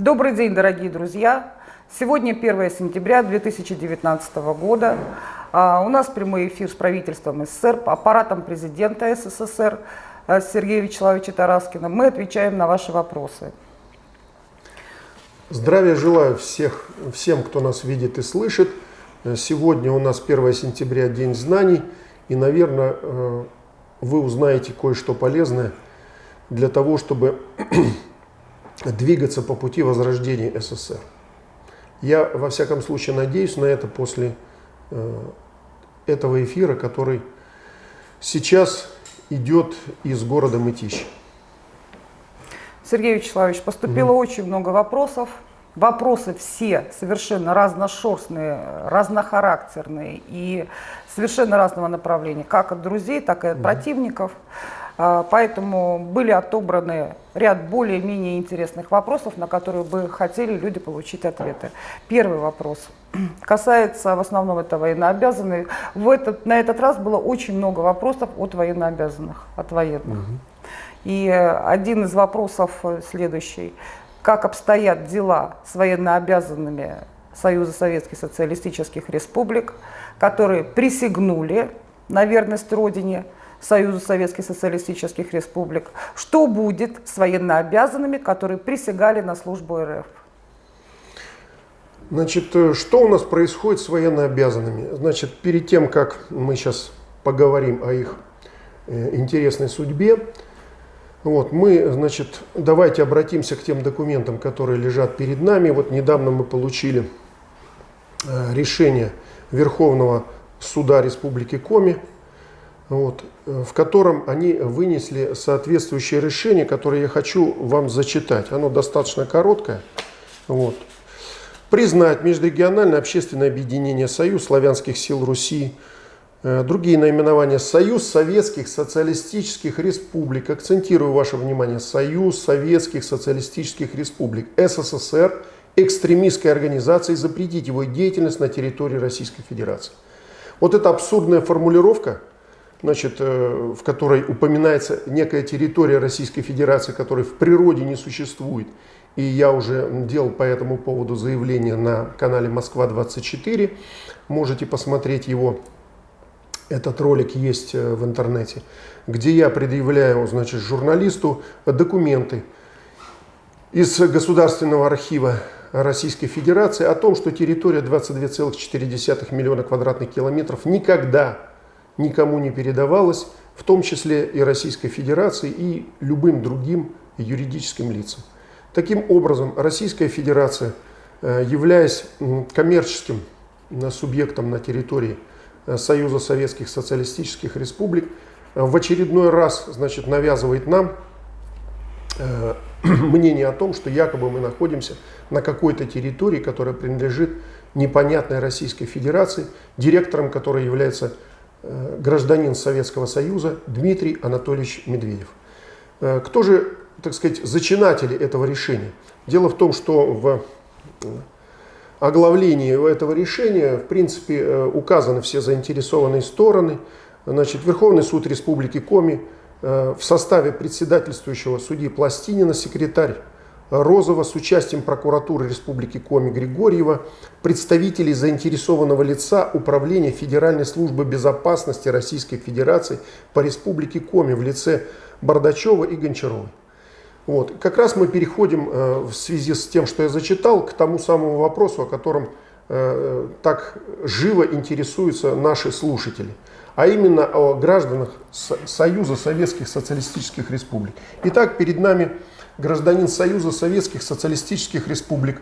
Добрый день, дорогие друзья! Сегодня 1 сентября 2019 года. А, у нас прямой эфир с правительством СССР, аппаратом президента СССР а, Сергея Вячеславовича Тараскина. Мы отвечаем на ваши вопросы. Здравия желаю всех, всем, кто нас видит и слышит. Сегодня у нас 1 сентября, День знаний. И, наверное, э, вы узнаете кое-что полезное для того, чтобы двигаться по пути возрождения СССР. Я, во всяком случае, надеюсь на это после э, этого эфира, который сейчас идет из города Мытищ. Сергей Вячеславович, поступило mm. очень много вопросов. Вопросы все совершенно разношерстные, разнохарактерные и совершенно разного направления, как от друзей, так и от mm. противников. Поэтому были отобраны ряд более-менее интересных вопросов, на которые бы хотели люди получить ответы. Первый вопрос касается в основном это военнообязанных. В этот, на этот раз было очень много вопросов от военнообязанных, от военных. Угу. И один из вопросов следующий. Как обстоят дела с военнообязанными Союза Советских Социалистических Республик, которые присягнули на верность Родине, Союза Советских Социалистических Республик. Что будет с военнообязанными, которые присягали на службу РФ? Значит, э, что у нас происходит с военнообязанными? Значит, перед тем, как мы сейчас поговорим о их э, интересной судьбе, вот, мы, значит, давайте обратимся к тем документам, которые лежат перед нами. Вот недавно мы получили э, решение Верховного суда Республики Коми вот, э, в котором они вынесли соответствующее решение, которое я хочу вам зачитать. Оно достаточно короткое. Вот. Признать межрегиональное общественное объединение «Союз славянских сил Руси», э, другие наименования «Союз Советских Социалистических Республик». Акцентирую ваше внимание. «Союз Советских Социалистических Республик», СССР, экстремистской организации, запретить его деятельность на территории Российской Федерации. Вот эта абсурдная формулировка – значит, э, в которой упоминается некая территория Российской Федерации, которая в природе не существует. И я уже делал по этому поводу заявление на канале Москва-24. Можете посмотреть его. Этот ролик есть э, в интернете, где я предъявляю значит, журналисту документы из Государственного архива Российской Федерации о том, что территория 22,4 миллиона квадратных километров никогда никому не передавалось, в том числе и Российской Федерации и любым другим юридическим лицам. Таким образом, Российская Федерация, э, являясь коммерческим э, субъектом на территории э, Союза Советских Социалистических Республик, в очередной раз значит, навязывает нам мнение о том, что якобы мы находимся на какой-то территории, которая принадлежит непонятной Российской Федерации, директором которой является гражданин Советского Союза Дмитрий Анатольевич Медведев. Э, кто же, так сказать, зачинатели этого решения? Дело в том, что в э, оглавлении этого решения, в принципе, указаны все заинтересованные стороны. Значит, Верховный суд Республики Коми в составе председательствующего судьи Пластинина, секретарь Розова с участием прокуратуры Республики Коми Григорьева, представителей заинтересованного лица Управления Федеральной службы безопасности Российской Федерации по Республике Коми в лице Бардачева и Гончаровой. Вот. Как раз мы переходим э, в связи с тем, что я зачитал, к тому самому вопросу, о котором э, так живо интересуются наши слушатели, а именно о гражданах Союза Советских Социалистических Республик. Итак, перед нами гражданин Союза Советских Социалистических Республик,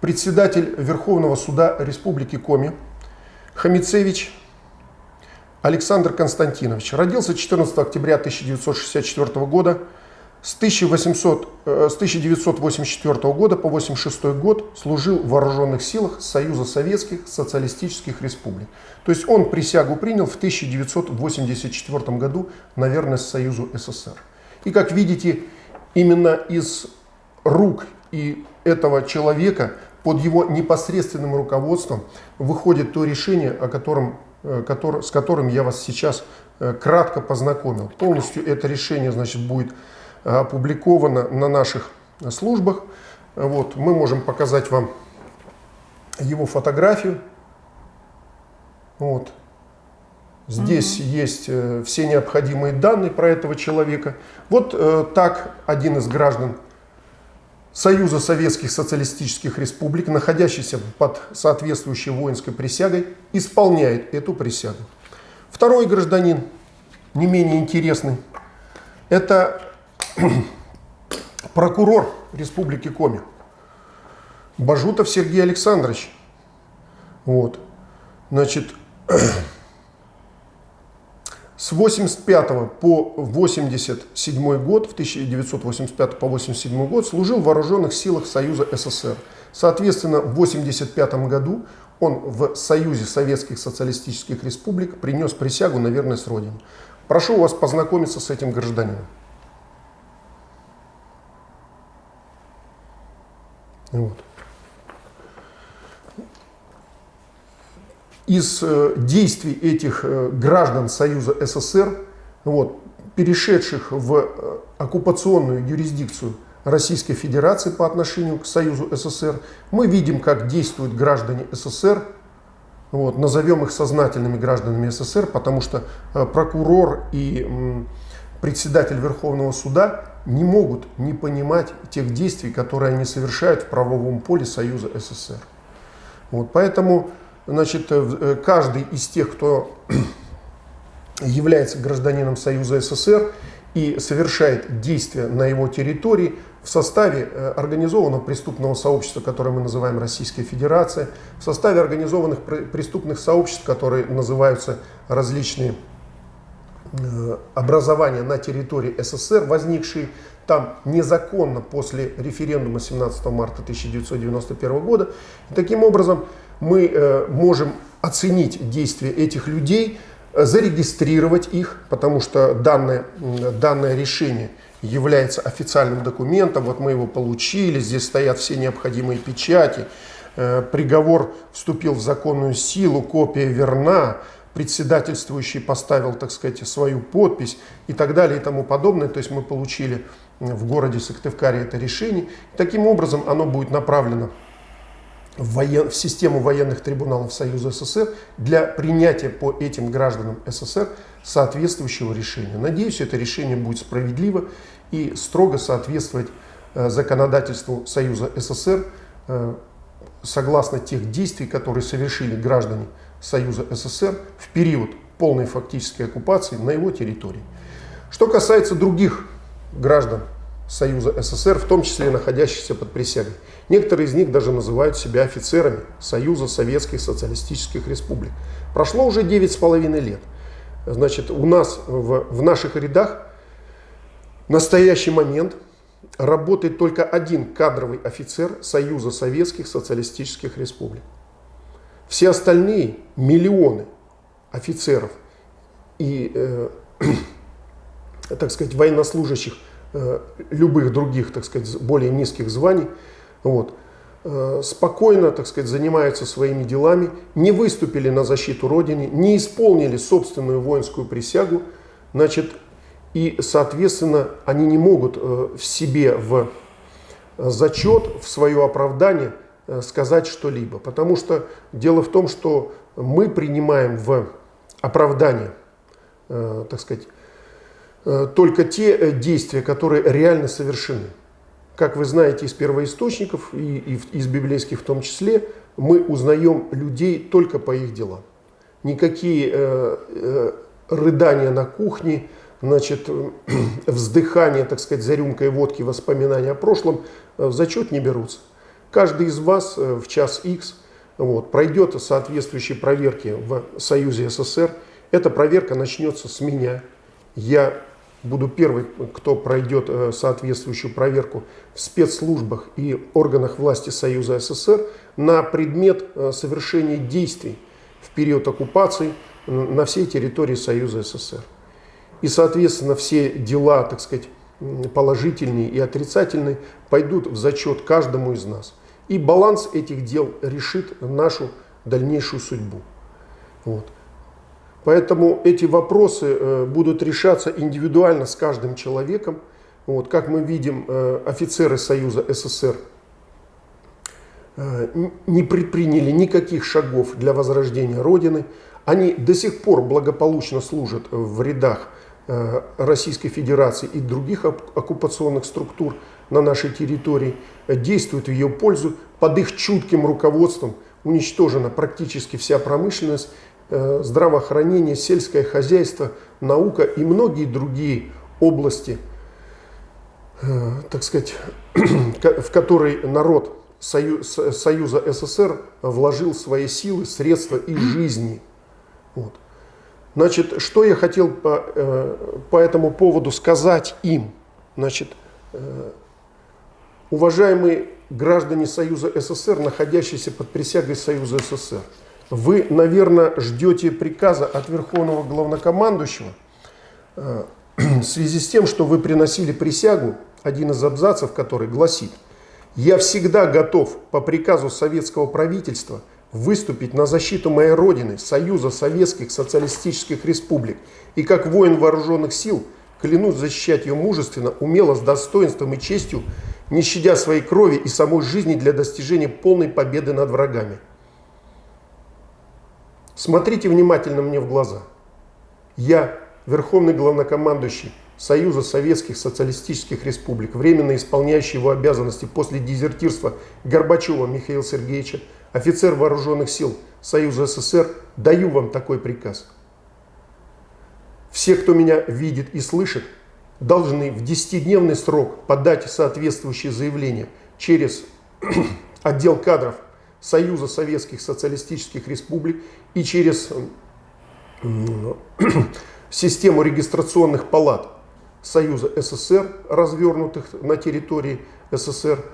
председатель Верховного Суда Республики Коми, Хамицевич Александр Константинович. Родился 14 октября 1964 года. С, 1800, э, с 1984 года по 1986 год служил в вооруженных силах Союза Советских Социалистических Республик. То есть он присягу принял в 1984 году на верность Союзу СССР. И как видите, именно из рук и этого человека под его непосредственным руководством выходит то решение, о котором, э, который, с которым я вас сейчас э, кратко познакомил. Полностью это решение значит, будет опубликовано на наших службах. Вот, мы можем показать вам его фотографию. Вот. Здесь угу. есть э, все необходимые данные про этого человека. Вот э, так один из граждан Союза Советских Социалистических Республик, находящийся под соответствующей воинской присягой, исполняет эту присягу. Второй гражданин, не менее интересный, это прокурор Республики Коми, Бажутов Сергей Александрович. Вот. Значит, с 85 по 87 год, в 1985 по 87 год служил в вооруженных силах Союза СССР. Соответственно, в 85 году он в Союзе Советских Социалистических Республик принес присягу на верность Родине. Прошу вас познакомиться с этим гражданином. Вот. Из э, действий этих э, граждан Союза СССР, вот, перешедших в э, оккупационную юрисдикцию Российской Федерации по отношению к Союзу СССР, мы видим, как действуют граждане СССР, вот, назовем их сознательными гражданами СССР, потому что прокурор и председатель Верховного суда не могут не понимать тех действий, которые они совершают в правовом поле Союза СССР. Вот, поэтому значит, э, каждый из тех, кто является гражданином Союза СССР и совершает действия на его территории в составе э, организованного преступного сообщества, которое мы называем Российская Федерация, в составе организованных преступных сообществ, которые называются различные э, образования на территории СССР, возникшие там незаконно после референдума 17 марта 1991 года. И таким образом, мы э, можем оценить действия этих людей, зарегистрировать их, потому что данное, данное решение является официальным документом, вот мы его получили, здесь стоят все необходимые печати, э, приговор вступил в законную силу, копия верна, председательствующий поставил, так сказать, свою подпись и так далее и тому подобное. То есть мы получили в городе Сыктывкаре это решение. Таким образом оно будет направлено в, воен... в систему военных трибуналов Союза СССР для принятия по этим гражданам СССР соответствующего решения. Надеюсь, это решение будет справедливо и строго соответствовать э, законодательству Союза СССР э, согласно тех действий, которые совершили граждане Союза СССР в период полной фактической оккупации на его территории. Что касается других граждан Союза СССР, в том числе находящихся под присягой. Некоторые из них даже называют себя офицерами Союза Советских Социалистических Республик. Прошло уже 9,5 лет. Значит, у нас в, в наших рядах в настоящий момент работает только один кадровый офицер Союза Советских Социалистических Республик. Все остальные миллионы офицеров и, э, так сказать, военнослужащих Э, любых других, так сказать, более низких званий, вот, э, спокойно, так сказать, занимаются своими делами, не выступили на защиту Родины, не исполнили собственную воинскую присягу, значит, и, соответственно, они не могут э, в себе в зачет, в свое оправдание сказать что-либо. Потому что дело в том, что мы принимаем в оправдание, так сказать, только те э, действия, которые реально совершены. Как вы знаете из первоисточников и, из библейских в том числе, мы узнаем людей только по их делам. Никакие э, э, рыдания на кухне, значит, вздыхание, так сказать, за рюмкой водки, воспоминания о прошлом в зачет не берутся. Каждый из вас в час X вот, пройдет соответствующие проверки в Союзе СССР. Эта проверка начнется с меня. Я буду первый, кто пройдет э, соответствующую проверку в спецслужбах и органах власти Союза СССР на предмет э, совершения действий в период оккупации на всей территории Союза СССР. И, соответственно, все дела, так сказать, положительные и отрицательные пойдут в зачет каждому из нас. И баланс этих дел решит нашу дальнейшую судьбу. Вот. Поэтому эти вопросы э, будут решаться индивидуально с каждым человеком. Вот, как мы видим, э, офицеры Союза СССР э, не предприняли никаких шагов для возрождения Родины. Они до сих пор благополучно служат в рядах Российской Федерации и других оккупационных структур на нашей территории, действуют в ее пользу. Под их чутким руководством уничтожена практически вся промышленность, здравоохранение, сельское хозяйство, наука и многие другие области, так сказать, в которые народ Союза СССР вложил свои силы, средства и жизни. Вот. Значит, что я хотел по, э, по этому поводу сказать им? Значит, э, уважаемые граждане Союза СССР, находящиеся под присягой Союза СССР, вы, наверное, ждете приказа от Верховного Главнокомандующего э, в связи с тем, что вы приносили присягу, один из абзацев, который гласит, «Я всегда готов по приказу советского правительства – выступить на защиту моей Родины, Союза Советских Социалистических Республик и как воин вооруженных сил клянусь защищать ее мужественно, умело, с достоинством и честью, не щадя своей крови и самой жизни для достижения полной победы над врагами. Смотрите внимательно мне в глаза. Я, Верховный Главнокомандующий Союза Советских Социалистических Республик, временно исполняющий его обязанности после дезертирства Горбачева Михаила Сергеевича, офицер вооруженных сил Союза СССР, даю вам такой приказ. Все, кто меня видит и слышит, должны в 10-дневный срок подать соответствующее заявление через отдел кадров Союза Советских Социалистических Республик и через систему регистрационных палат Союза СССР, развернутых на территории СССР,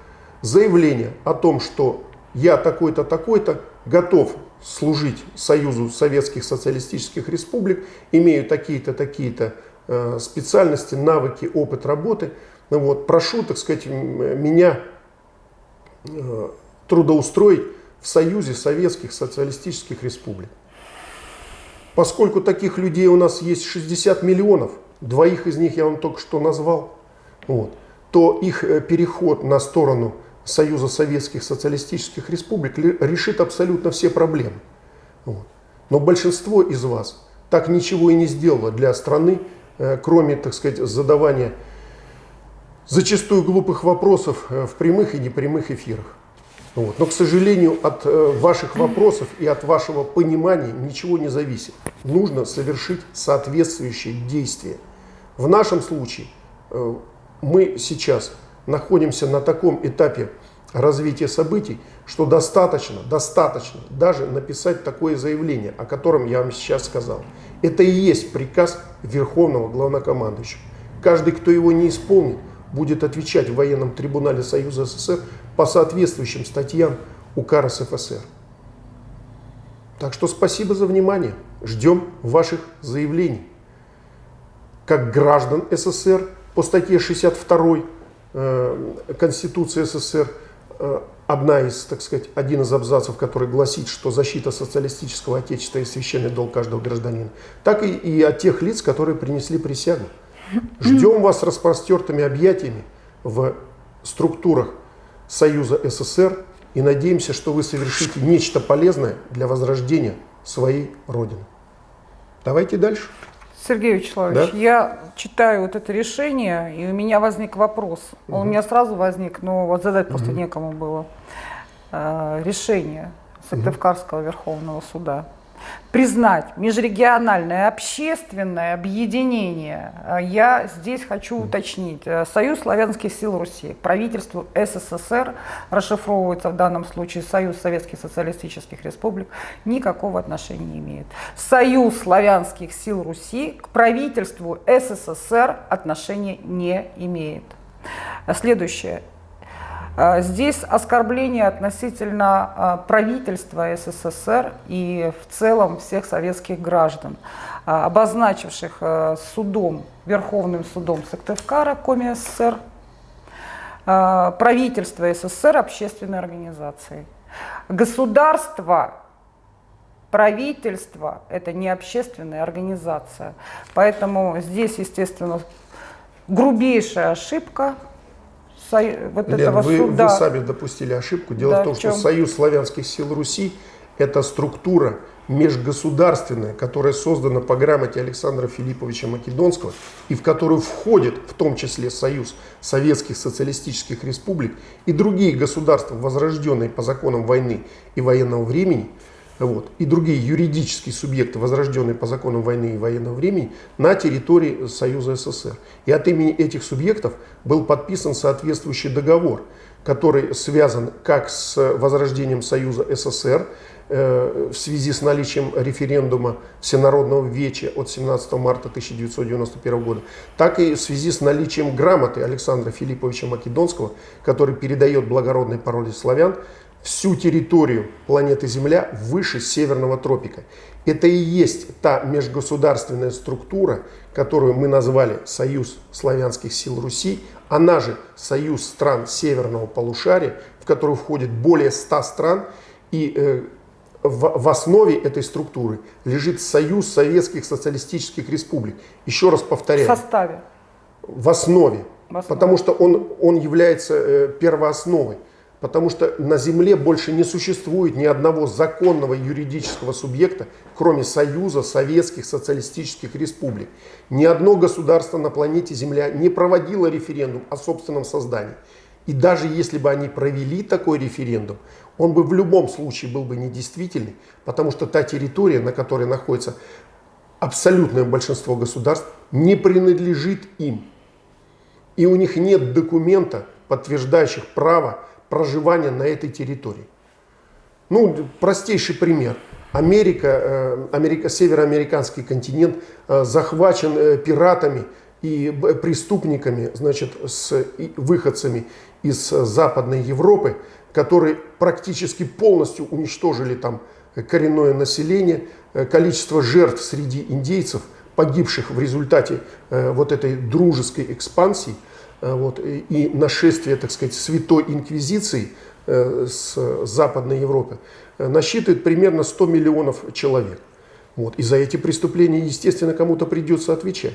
заявление о том, что я такой-то, такой-то, готов служить Союзу Советских Социалистических Республик, имею такие-то, такие-то э, специальности, навыки, опыт работы. Вот, прошу, так сказать, меня э, трудоустроить в Союзе Советских Социалистических Республик. Поскольку таких людей у нас есть 60 миллионов, двоих из них я вам только что назвал, вот, то их э, переход на сторону Союза Советских Социалистических Республик решит абсолютно все проблемы. Вот. Но большинство из вас так ничего и не сделало для страны, э, кроме, так сказать, задавания зачастую глупых вопросов э, в прямых и непрямых эфирах. Вот. Но, к сожалению, от э, ваших вопросов и от вашего понимания ничего не зависит. Нужно совершить соответствующие действия. В нашем случае мы сейчас находимся на таком этапе развития событий, что достаточно, достаточно даже написать такое заявление, о котором я вам сейчас сказал. Это и есть приказ Верховного Главнокомандующего. Каждый, кто его не исполнит, будет отвечать в военном трибунале Союза СССР по соответствующим статьям УК РСФСР. Так что спасибо за внимание. Ждем ваших заявлений. Как граждан СССР по статье 62 Э, Конституции СССР э, одна из, так сказать, один из абзацев, который гласит, что защита социалистического отечества и священный долг каждого гражданина, так и, и от тех лиц, которые принесли присягу. Ждем вас распростертыми объятиями в структурах Союза СССР и надеемся, что вы совершите нечто полезное для возрождения своей Родины. Давайте дальше. Сергей Вячеславович, да? я читаю вот это решение, и у меня возник вопрос. Угу. Он у меня сразу возник, но вот задать угу. просто некому было. Э, решение Сыктывкарского угу. Верховного суда признать межрегиональное общественное объединение, э, я здесь хочу уточнить. Э, Союз славянских сил Руси, правительству СССР, расшифровывается в данном случае Союз Советских Социалистических Республик, никакого отношения не имеет. Союз славянских сил Руси к правительству СССР отношения не имеет. Следующее. А, здесь оскорбление относительно а, правительства СССР и в целом всех советских граждан, а, обозначивших судом, Верховным судом Сыктывкара, Коми СССР, правительство СССР общественной организацией. Государство, правительство – это не общественная организация. Поэтому здесь, естественно, грубейшая ошибка вот Лен, этого вы, суда. вы сами допустили ошибку. Дело Да, в том, в что? Союз славянских сил Руси – это структура межгосударственная, которая создана по грамоте Александра Филипповича Македонского и в которую входит в том числе Союз Советских Социалистических Республик и другие государства, возрожденные по законам войны и военного времени, вот, и другие юридические субъекты, возрожденные по законам войны и военного времени, на территории Союза СССР. И от имени этих субъектов был подписан соответствующий договор, который связан как с возрождением Союза СССР, э, в связи с наличием референдума Всенародного Веча от 17 марта 1991 года, так и в связи с наличием грамоты Александра Филипповича Македонского, который передает благородной породе славян всю территорию планеты Земля выше Северного тропика. Это и есть та межгосударственная структура, которую мы назвали Союз славянских сил Руси, она же Союз стран Северного полушария, в который входит более 100 стран, и э, в, в основе этой структуры лежит Союз Советских Социалистических Республик. Еще раз в повторяю, составе. в основе, В основе. потому что он, он является э, первоосновой. Потому что на Земле больше не существует ни одного законного юридического субъекта, кроме Союза Советских Социалистических Республик. Ни одно государство на планете Земля не проводило референдум о собственном создании. И даже если бы они провели такой референдум, он бы в любом случае был бы недействительный, потому что та территория, на которой находится абсолютное большинство государств, не принадлежит им. И у них нет документа, подтверждающих право проживания на этой территории. Ну, простейший пример. Америка, э, Америка, североамериканский континент э, захвачен э, пиратами и преступниками, значит, с выходцами из Западной Европы, которые практически полностью уничтожили там коренное население, количество жертв среди индейцев, погибших в результате вот этой дружеской экспансии, вот, и, нашествия, так сказать, святой инквизиции э, с Западной Европы, э, насчитывает примерно 100 миллионов человек. Вот. И за эти преступления, естественно, кому-то придется отвечать.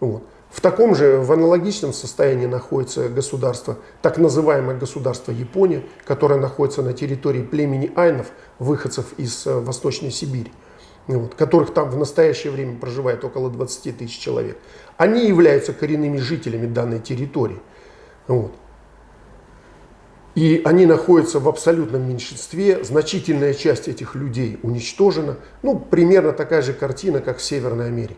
Вот. В таком же, в аналогичном состоянии находится государство, так называемое государство Япония, которое находится на территории племени айнов, выходцев из э, Восточной Сибири, вот, которых там в настоящее время проживает около 20 тысяч человек. Они являются коренными жителями данной территории. Вот. И они находятся в абсолютном меньшинстве, значительная часть этих людей уничтожена. Ну, примерно такая же картина, как в Северной Америке.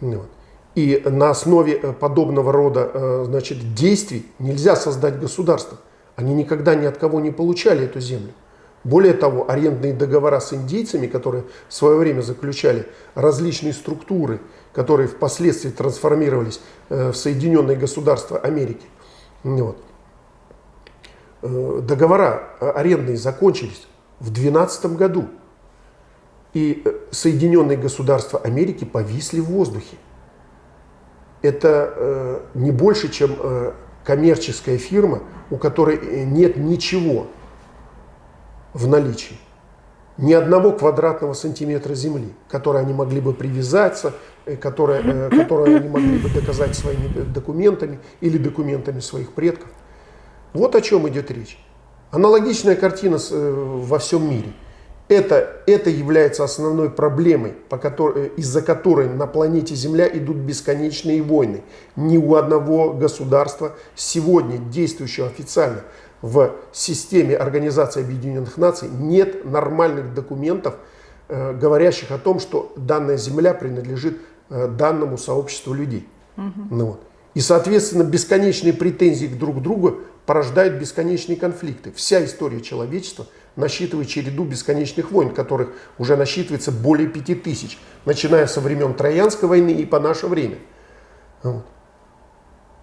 Вот. И на основе э, подобного рода э, значит, действий нельзя создать государство. Они никогда ни от кого не получали эту землю. Более того, арендные договора с индейцами, которые в свое время заключали различные структуры, которые впоследствии трансформировались э, в Соединенные Государства Америки. Вот. Э, Договора э, арендные закончились в 2012 году. И Соединенные Государства Америки повисли в воздухе. Это не больше, чем коммерческая фирма, у которой нет ничего в наличии. Ни одного квадратного сантиметра земли, которой они могли бы привязаться, э, которая, э, которую они могли бы доказать своими э, документами или документами своих предков. Вот о чем идет речь. Аналогичная картина во всем мире. Это, это является основной проблемой, по которой, из-за которой на планете Земля идут бесконечные войны. Ни у одного государства сегодня, действующего официально в системе Организации Объединенных Наций, нет нормальных документов, э, говорящих о том, что данная Земля принадлежит э, данному сообществу людей. Ну вот. И, соответственно, бесконечные претензии к друг другу порождают бесконечные конфликты. Вся история человечества насчитывает череду бесконечных войн, которых уже насчитывается более пяти тысяч, начиная со времен Троянской войны и по наше время. Вот.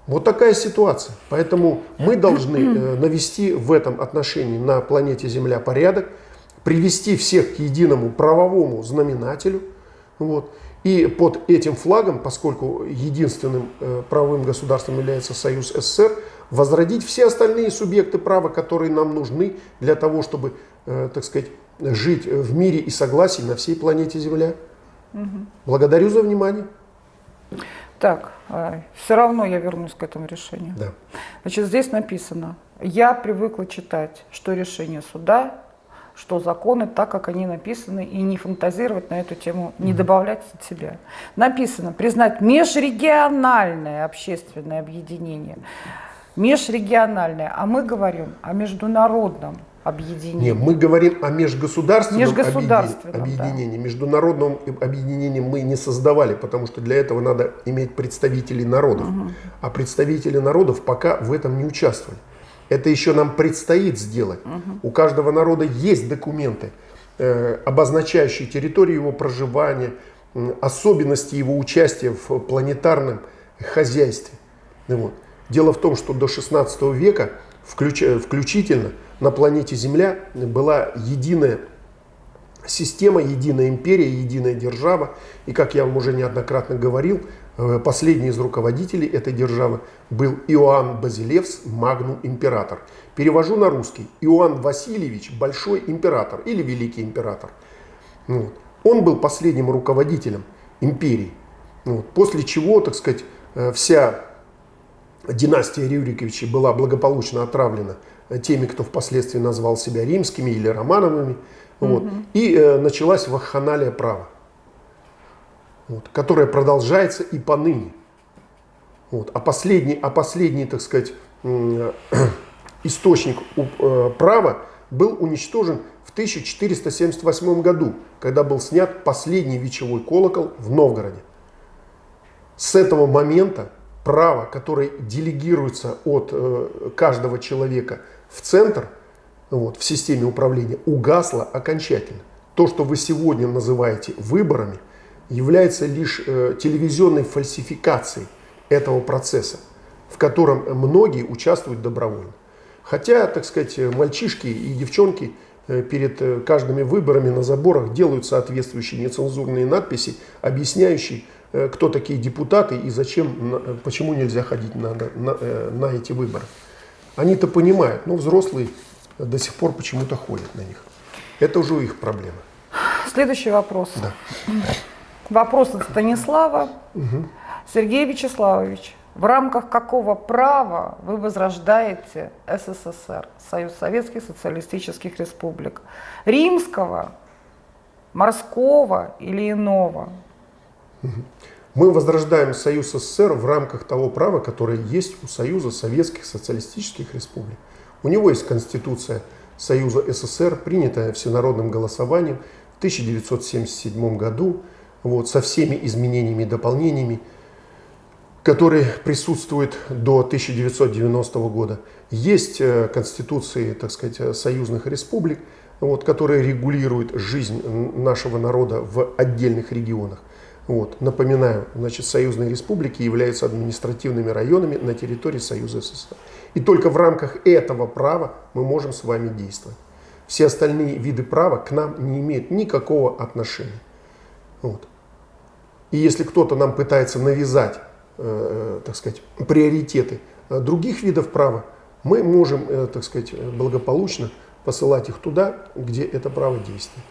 Вот такая ситуация. Поэтому мы должны э, навести в этом отношении на планете Земля порядок, привести всех к единому правовому знаменателю. Вот. И под этим флагом, поскольку единственным э, правовым государством является Союз СССР, возродить все остальные субъекты права, которые нам нужны для того, чтобы, э, так сказать, жить в мире и согласии на всей планете Земля. Благодарю за внимание. Так, а, все равно я вернусь к этому решению. Да. Значит, здесь написано, я привыкла читать, что решение суда, что законы, так как они написаны, и не фантазировать на эту тему, не добавлять от себя. Написано, признать межрегиональное общественное объединение. Межрегиональное, а мы говорим о международном объединении. Не, мы говорим о межгосударственном, Межгосударственном, объединении. объединении. Международном объединении мы не создавали, потому что для этого надо иметь представителей народов. А представители народов пока в этом не участвовали. Это еще нам предстоит сделать. У каждого народа есть документы, э, обозначающие территорию его проживания, м, особенности его участия в планетарном хозяйстве. Ну вот. Дело в том, что до 16 века включ- включительно на планете Земля была единая система, единая империя, единая держава. И как я вам уже неоднократно говорил, э, последний из руководителей этой державы был Иоанн Базилевс, магнум император. Перевожу на русский. Иоанн Васильевич, большой император или великий император. Ну вот. Он был последним руководителем империи. Ну вот. После чего, так сказать, э, вся династия Рюриковичей была благополучно отравлена теми, кто впоследствии назвал себя римскими или романовыми. Вот. И э, началась вахханалия права, вот, которая продолжается и поныне. Вот. А, последний, а последний, так сказать, м, источник э, права был уничтожен в 1478 году, когда был снят последний вечевой колокол в Новгороде. С этого момента право, которое делегируется от э, каждого человека в центр, вот, в системе управления, угасло окончательно. То, что вы сегодня называете выборами, является лишь э, телевизионной фальсификацией этого процесса, в котором многие участвуют добровольно. Хотя, так сказать, мальчишки и девчонки э, перед э, каждыми выборами на заборах делают соответствующие нецензурные надписи, объясняющие, э, кто такие депутаты и зачем, почему нельзя ходить на, на, на эти выборы. Они-то понимают, но взрослые до сих пор почему-то ходят на них. Это уже их проблема. Следующий вопрос. Да. Вопрос от Станислава. Сергей Вячеславович, в рамках какого права вы возрождаете СССР, Союз Советских Социалистических Республик? Римского, морского или иного? Мы возрождаем Союз СССР в рамках того права, которое есть у Союза Советских Социалистических Республик. У него есть Конституция Союза СССР, принятая всенародным голосованием в 1977 году, вот, со всеми изменениями и дополнениями, которые присутствуют до 1990 года. Есть э, конституции, так сказать, союзных республик, вот, которые регулируют жизнь нашего народа в отдельных регионах. Вот. Напоминаю, значит, союзные республики являются административными районами на территории Союза СССР. И только в рамках этого права мы можем с вами действовать. Все остальные виды права к нам не имеют никакого отношения. Вот. И если кто-то нам пытается навязать, э, так сказать, приоритеты э, других видов права, мы можем, э, так сказать, э, благополучно посылать их туда, где это право действует.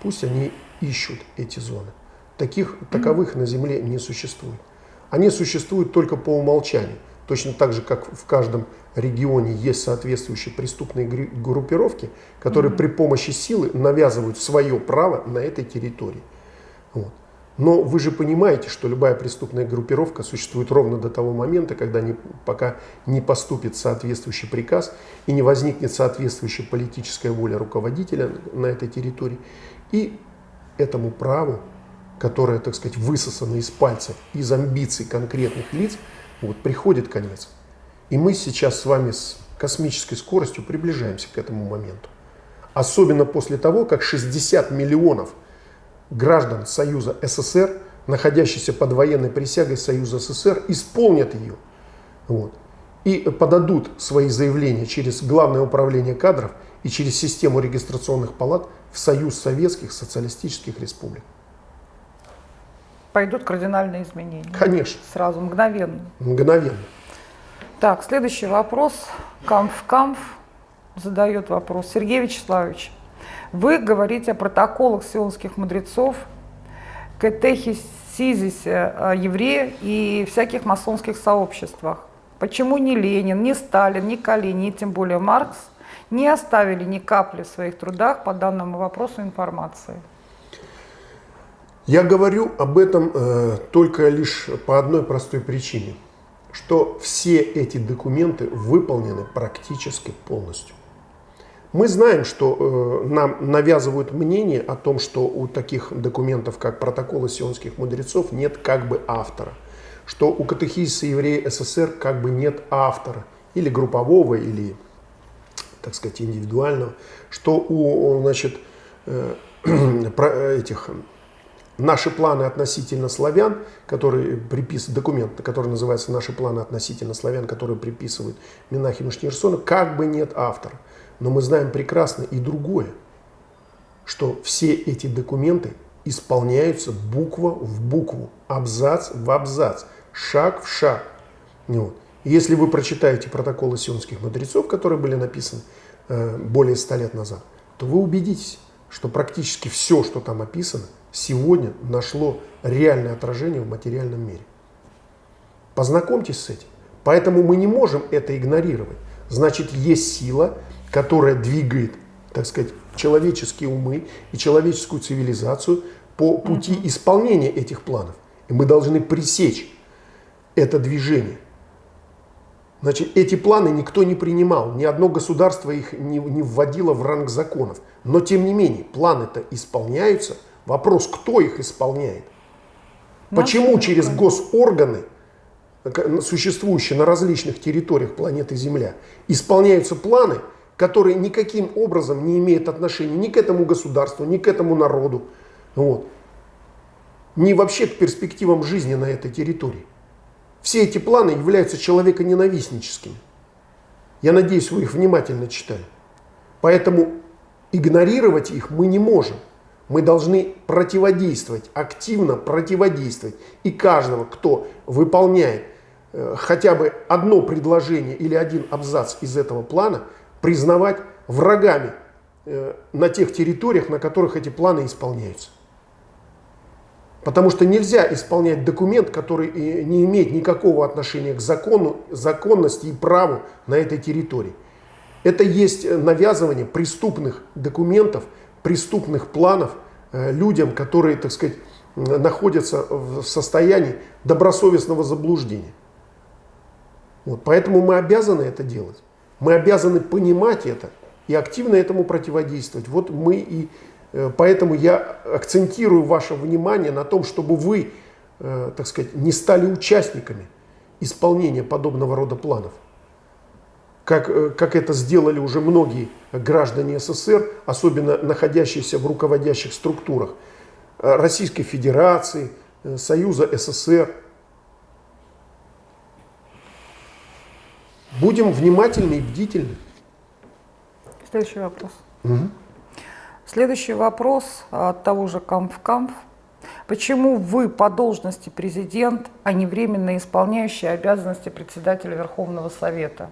Пусть они ищут эти зоны. Таких, таковых на Земле не существует. Они существуют только по умолчанию. Точно так же, как в каждом регионе есть соответствующие преступные группировки, которые при помощи силы навязывают свое право на этой территории. Вот. Но вы же понимаете, что любая преступная группировка существует ровно до того момента, когда не, пока не поступит соответствующий приказ и не возникнет соответствующая политическая воля руководителя на этой территории. И этому праву, которое, так сказать, высосано из пальцев, из амбиций конкретных лиц, вот, приходит конец. И мы сейчас с вами с космической скоростью приближаемся к этому моменту. Особенно после того, как 60 миллионов граждан Союза СССР, находящихся под военной присягой Союза СССР, исполнят ее. Вот. И подадут свои заявления через Главное управление кадров и через систему регистрационных палат в Союз Советских Социалистических Республик. Пойдут кардинальные изменения. Конечно, Сразу, мгновенно. мгновенно. Так, следующий вопрос. Камф-Камф задает вопрос. Сергей Вячеславович, вы говорите о протоколах сионских мудрецов, катехи СИЗИСе, э, евреев и всяких масонских сообществах. Почему ни Ленин, ни Сталин, ни Калин, ни тем более Маркс не оставили ни капли в своих трудах по данному вопросу информации? Я говорю об этом э, только лишь по одной простой причине, что все эти документы выполнены практически полностью. Мы знаем, что э, нам навязывают мнение о том, что у таких документов, как протоколы сионских мудрецов, нет как бы автора. Что у катехизиса еврея СССР как бы нет автора. Или группового, или, так сказать, индивидуального. Что у значит, э, этих наши планы относительно славян, которые приписывают, документ, который называется «Наши планы относительно славян», который приписывают Минахиму Шнирсону, как бы нет автора. Но мы знаем прекрасно и другое, что все эти документы исполняются буква в букву, абзац в абзац, шаг в шаг. Вот. Если вы прочитаете протоколы сионских мудрецов, которые были написаны э, более ста лет назад, то вы убедитесь, что практически все, что там описано, сегодня нашло реальное отражение в материальном мире. Познакомьтесь с этим. Поэтому мы не можем это игнорировать. Значит, есть сила, которая двигает, так сказать, человеческие умы и человеческую цивилизацию по пути исполнения этих планов. И мы должны пресечь это движение. Значит, эти планы никто не принимал, ни одно государство их не, не вводило в ранг законов. Но тем не менее, планы-то исполняются. Вопрос, кто их исполняет? Почему через госорганы, существующие на различных территориях планеты Земля, исполняются планы, которые никаким образом не имеют отношения ни к этому государству, ни к этому народу, вот, ни вообще к перспективам жизни на этой территории. Все эти планы являются человеконенавистническими. Я надеюсь, вы их внимательно читали. Поэтому игнорировать их мы не можем. Мы должны противодействовать, активно противодействовать. И каждого, кто выполняет э, хотя бы одно предложение или один абзац из этого плана, признавать врагами э, на тех территориях, на которых эти планы исполняются. Потому что нельзя исполнять документ, который э, не имеет никакого отношения к закону, законности и праву на этой территории. Это есть навязывание преступных документов, преступных планов э, людям, которые, так сказать, находятся в состоянии добросовестного заблуждения. Вот, поэтому мы обязаны это делать. Мы обязаны понимать это и активно этому противодействовать. Вот мы и э, поэтому я акцентирую ваше внимание на том, чтобы вы, э, так сказать, не стали участниками исполнения подобного рода планов. Как, э, как это сделали уже многие граждане СССР, особенно находящиеся в руководящих структурах Российской Федерации, Союза СССР, Будем внимательны и бдительны. Следующий вопрос. Угу. Следующий вопрос от того же Камф-Камф. Почему вы по должности президент, а не временно исполняющий обязанности председателя Верховного Совета?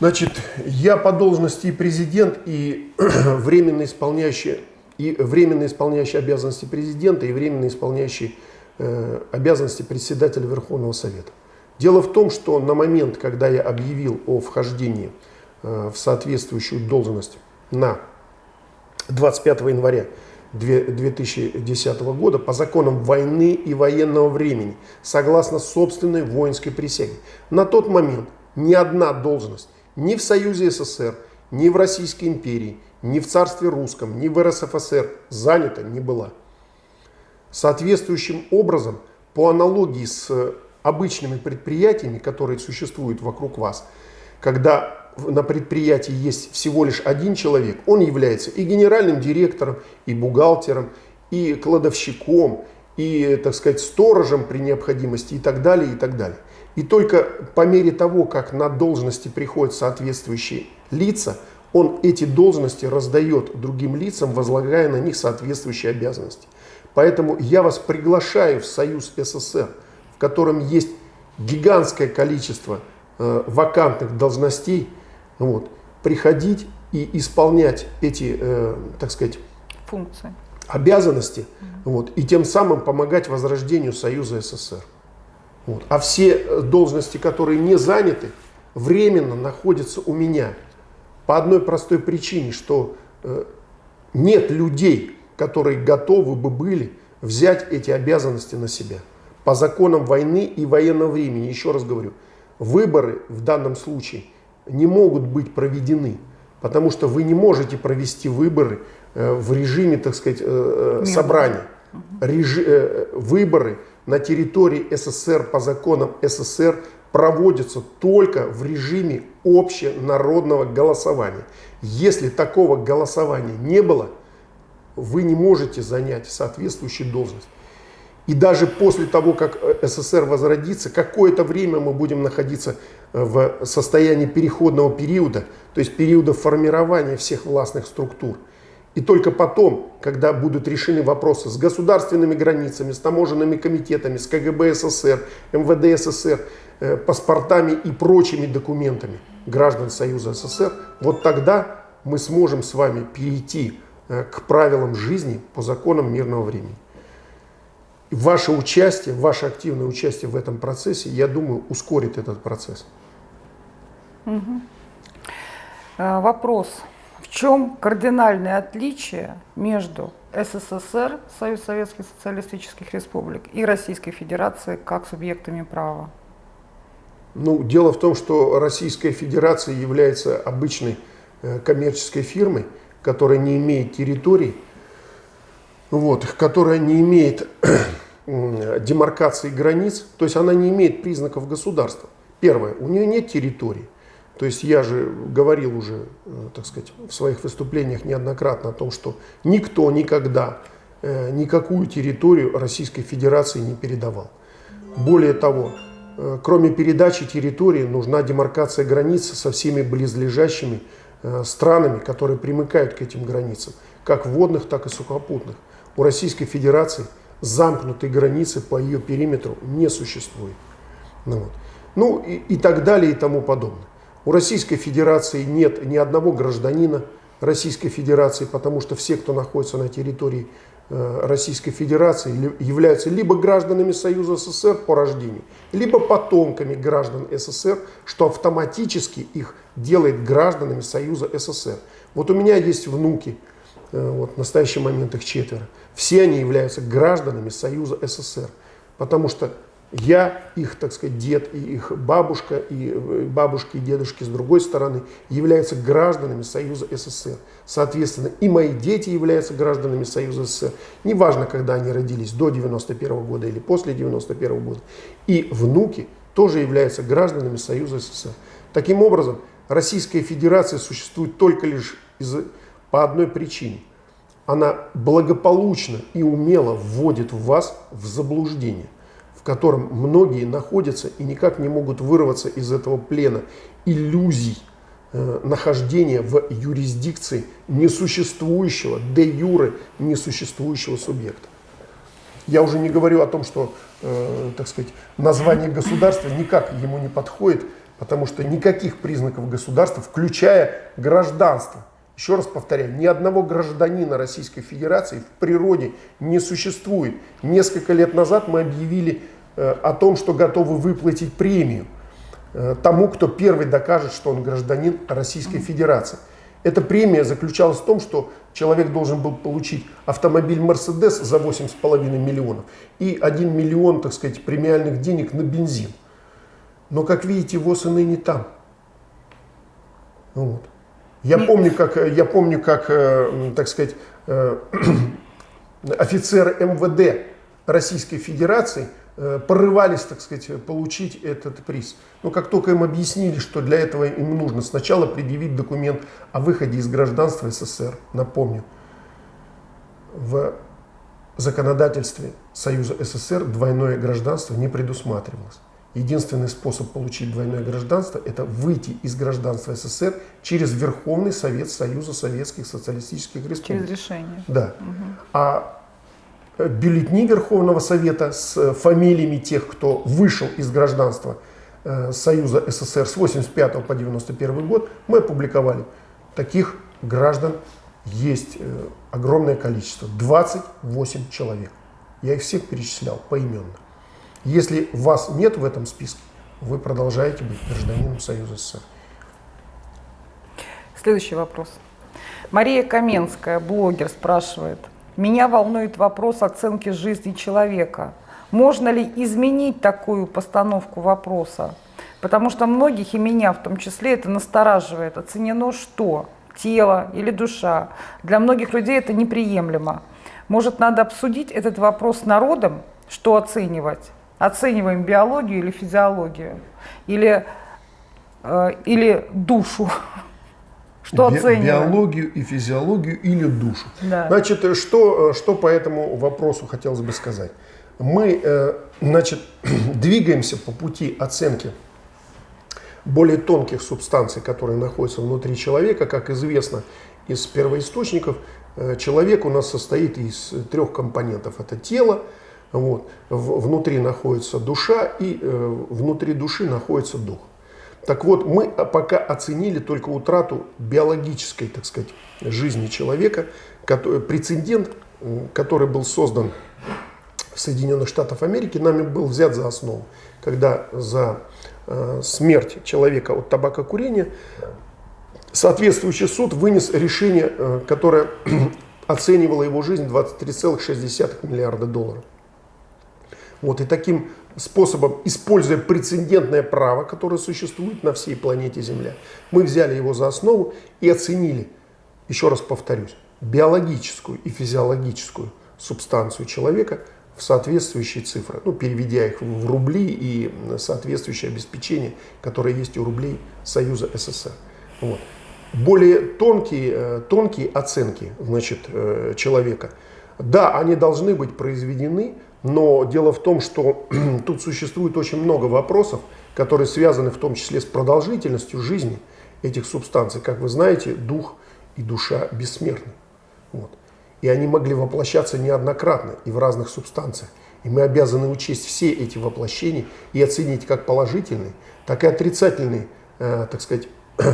Значит, я по должности президент, и временно исполняющий, и временно исполняющий обязанности президента, и временно исполняющий э, обязанности председателя Верховного Совета. Дело в том, что на момент, когда я объявил о вхождении э, в соответствующую должность на 25 января 2010 года по законам войны и военного времени, согласно собственной воинской присяге. На тот момент ни одна должность ни в Союзе СССР, ни в Российской империи, ни в Царстве Русском, ни в РСФСР занята не была. Соответствующим образом, по аналогии с обычными предприятиями, которые существуют вокруг вас, когда на предприятии есть всего лишь один человек, он является и генеральным директором, и бухгалтером, и кладовщиком, и, так сказать, сторожем при необходимости и так далее, и так далее. И только по мере того, как на должности приходят соответствующие лица, он эти должности раздает другим лицам, возлагая на них соответствующие обязанности. Поэтому я вас приглашаю в Союз СССР – в котором есть гигантское количество э, вакантных должностей, вот, приходить и исполнять эти, э, так сказать, функции. обязанности вот, и тем самым помогать возрождению Союза СССР. Вот. А все э, должности, которые не заняты, временно находятся у меня. По одной простой причине, что э, нет людей, которые готовы бы были взять эти обязанности на себя. По законам войны и военного времени, еще раз говорю, выборы в данном случае не могут быть проведены, потому что вы не можете провести выборы э, в режиме, так сказать, э, э собрания. Режи, э, выборы на территории СССР по законам СССР проводятся только в режиме общенародного голосования. Если такого голосования не было, вы не можете занять соответствующую должность. И даже после того, как СССР возродится, какое-то время мы будем находиться э, в состоянии переходного периода, то есть периода формирования всех властных структур. И только потом, когда будут решены вопросы с государственными границами, с таможенными комитетами, с КГБ СССР, МВД СССР, э, паспортами и прочими документами граждан Союза СССР, вот тогда мы сможем с вами перейти э, к правилам жизни по законам мирного времени. И ваше участие, ваше активное участие в этом процессе, я думаю, ускорит этот процесс. Угу. Вопрос в чем кардинальное отличие между СССР, Союз Советских Социалистических Республик, и Российской Федерацией как субъектами права? Ну, дело в том, что Российская Федерация является обычной э, коммерческой фирмой, которая не имеет территорий, вот, которая не имеет демаркации границ, то есть она не имеет признаков государства. Первое, у нее нет территории. То есть я же говорил уже, э, так сказать, в своих выступлениях неоднократно о том, что никто никогда э, никакую территорию Российской Федерации не передавал. Более того, э, кроме передачи территории, нужна демаркация границ со всеми близлежащими странами, которые примыкают к этим границам, как водных, так и сухопутных. У Российской Федерации замкнутой границы по ее периметру не существует. Ну, вот. ну и, и так далее и тому подобное. У Российской Федерации нет ни одного гражданина Российской Федерации, потому что все, кто находится на территории э, Российской Федерации, являются либо гражданами Союза СССР по рождению, либо потомками граждан СССР, что автоматически их делает гражданами Союза СССР. Вот у меня есть внуки, э, вот в настоящий момент их четверо. Все они являются гражданами Союза СССР, потому что я, их, так сказать, дед и их бабушка, и э, бабушки и дедушки с другой стороны являются гражданами Союза СССР. Соответственно, и мои дети являются гражданами Союза СССР. Неважно, когда они родились, до 91 года или после 91 года. И внуки тоже являются гражданами Союза СССР. Таким образом, Российская Федерация существует только лишь из, по одной причине. Она благополучно и умело вводит вас в заблуждение котором многие находятся и никак не могут вырваться из этого плена иллюзий э, нахождения в юрисдикции несуществующего, де юре несуществующего субъекта. Я уже не говорю о том, что, э, так сказать, название государства никак ему не подходит, потому что никаких признаков государства, включая гражданство, еще раз повторяю, ни одного гражданина Российской Федерации в природе не существует. Несколько лет назад мы объявили Э, о том, что готовы выплатить премию э, тому, кто первый докажет, что он гражданин Российской Федерации. Эта премия заключалась в том, что человек должен был получить автомобиль Mercedes за 8,5 миллионов и 1 миллион, так сказать, премиальных денег на бензин. Но, как видите, ВОЗ и ныне там. Вот. Я помню, как, я помню, как э, так сказать, офицеры МВД Российской Федерации Э, порывались, так сказать, получить этот приз. Но как только им объяснили, что для этого им нужно сначала предъявить документ о выходе из гражданства СССР, напомню, в законодательстве Союза СССР двойное гражданство не предусматривалось. Единственный способ получить двойное гражданство – это выйти из гражданства СССР через Верховный Совет Союза Советских Социалистических Республик. Через решение. Да. Угу. А бюллетни Верховного Совета с э, фамилиями тех, кто вышел из гражданства э, Союза СССР с 85 по 91 год, мы опубликовали. Таких граждан есть э, огромное количество, 28 человек. Я их всех перечислял поименно. Если вас нет в этом списке, вы продолжаете быть гражданином Союза СССР. Следующий вопрос. Мария Каменская, блогер, спрашивает. Меня волнует вопрос оценки жизни человека. Можно ли изменить такую постановку вопроса? Потому что многих, и меня в том числе, это настораживает. Оценено что? Тело или душа? Для многих людей это неприемлемо. Может, надо обсудить этот вопрос с народом, что оценивать? Оцениваем биологию или физиологию? Или, э, или душу? Что Би оцениваем? Биологию и физиологию или душу. Да. Значит, э, что, э, что по этому вопросу хотелось бы сказать? Мы э, значит, двигаемся по пути оценки более тонких субстанций, которые находятся внутри человека. Как известно из первоисточников, человек у нас состоит из трех компонентов. Это тело, вот, внутри находится душа и внутри души находится дух. Так вот, мы пока оценили только утрату биологической, так сказать, жизни человека, который, прецедент, который был создан в Соединенных Штатах Америки, нами был взят за основу, когда за э, смерть человека от табакокурения соответствующий суд вынес решение, э, которое оценивало его жизнь 23,6 миллиарда долларов. Вот, и таким способом, используя прецедентное право, которое существует на всей планете Земля, мы взяли его за основу и оценили, еще раз повторюсь, биологическую и физиологическую субстанцию человека в соответствующие цифры, ну, переведя их в рубли и соответствующее обеспечение, которое есть у рублей Союза СССР. Вот. Более тонкие, э, тонкие оценки значит, э, человека, да, они должны быть произведены, но дело в том, что тут существует очень много вопросов, которые связаны в том числе с продолжительностью жизни этих субстанций. Как вы знаете, дух и душа бессмертны. Вот. И они могли воплощаться неоднократно и в разных субстанциях. И мы обязаны учесть все эти воплощения и оценить как положительные, так и отрицательные, э, так сказать,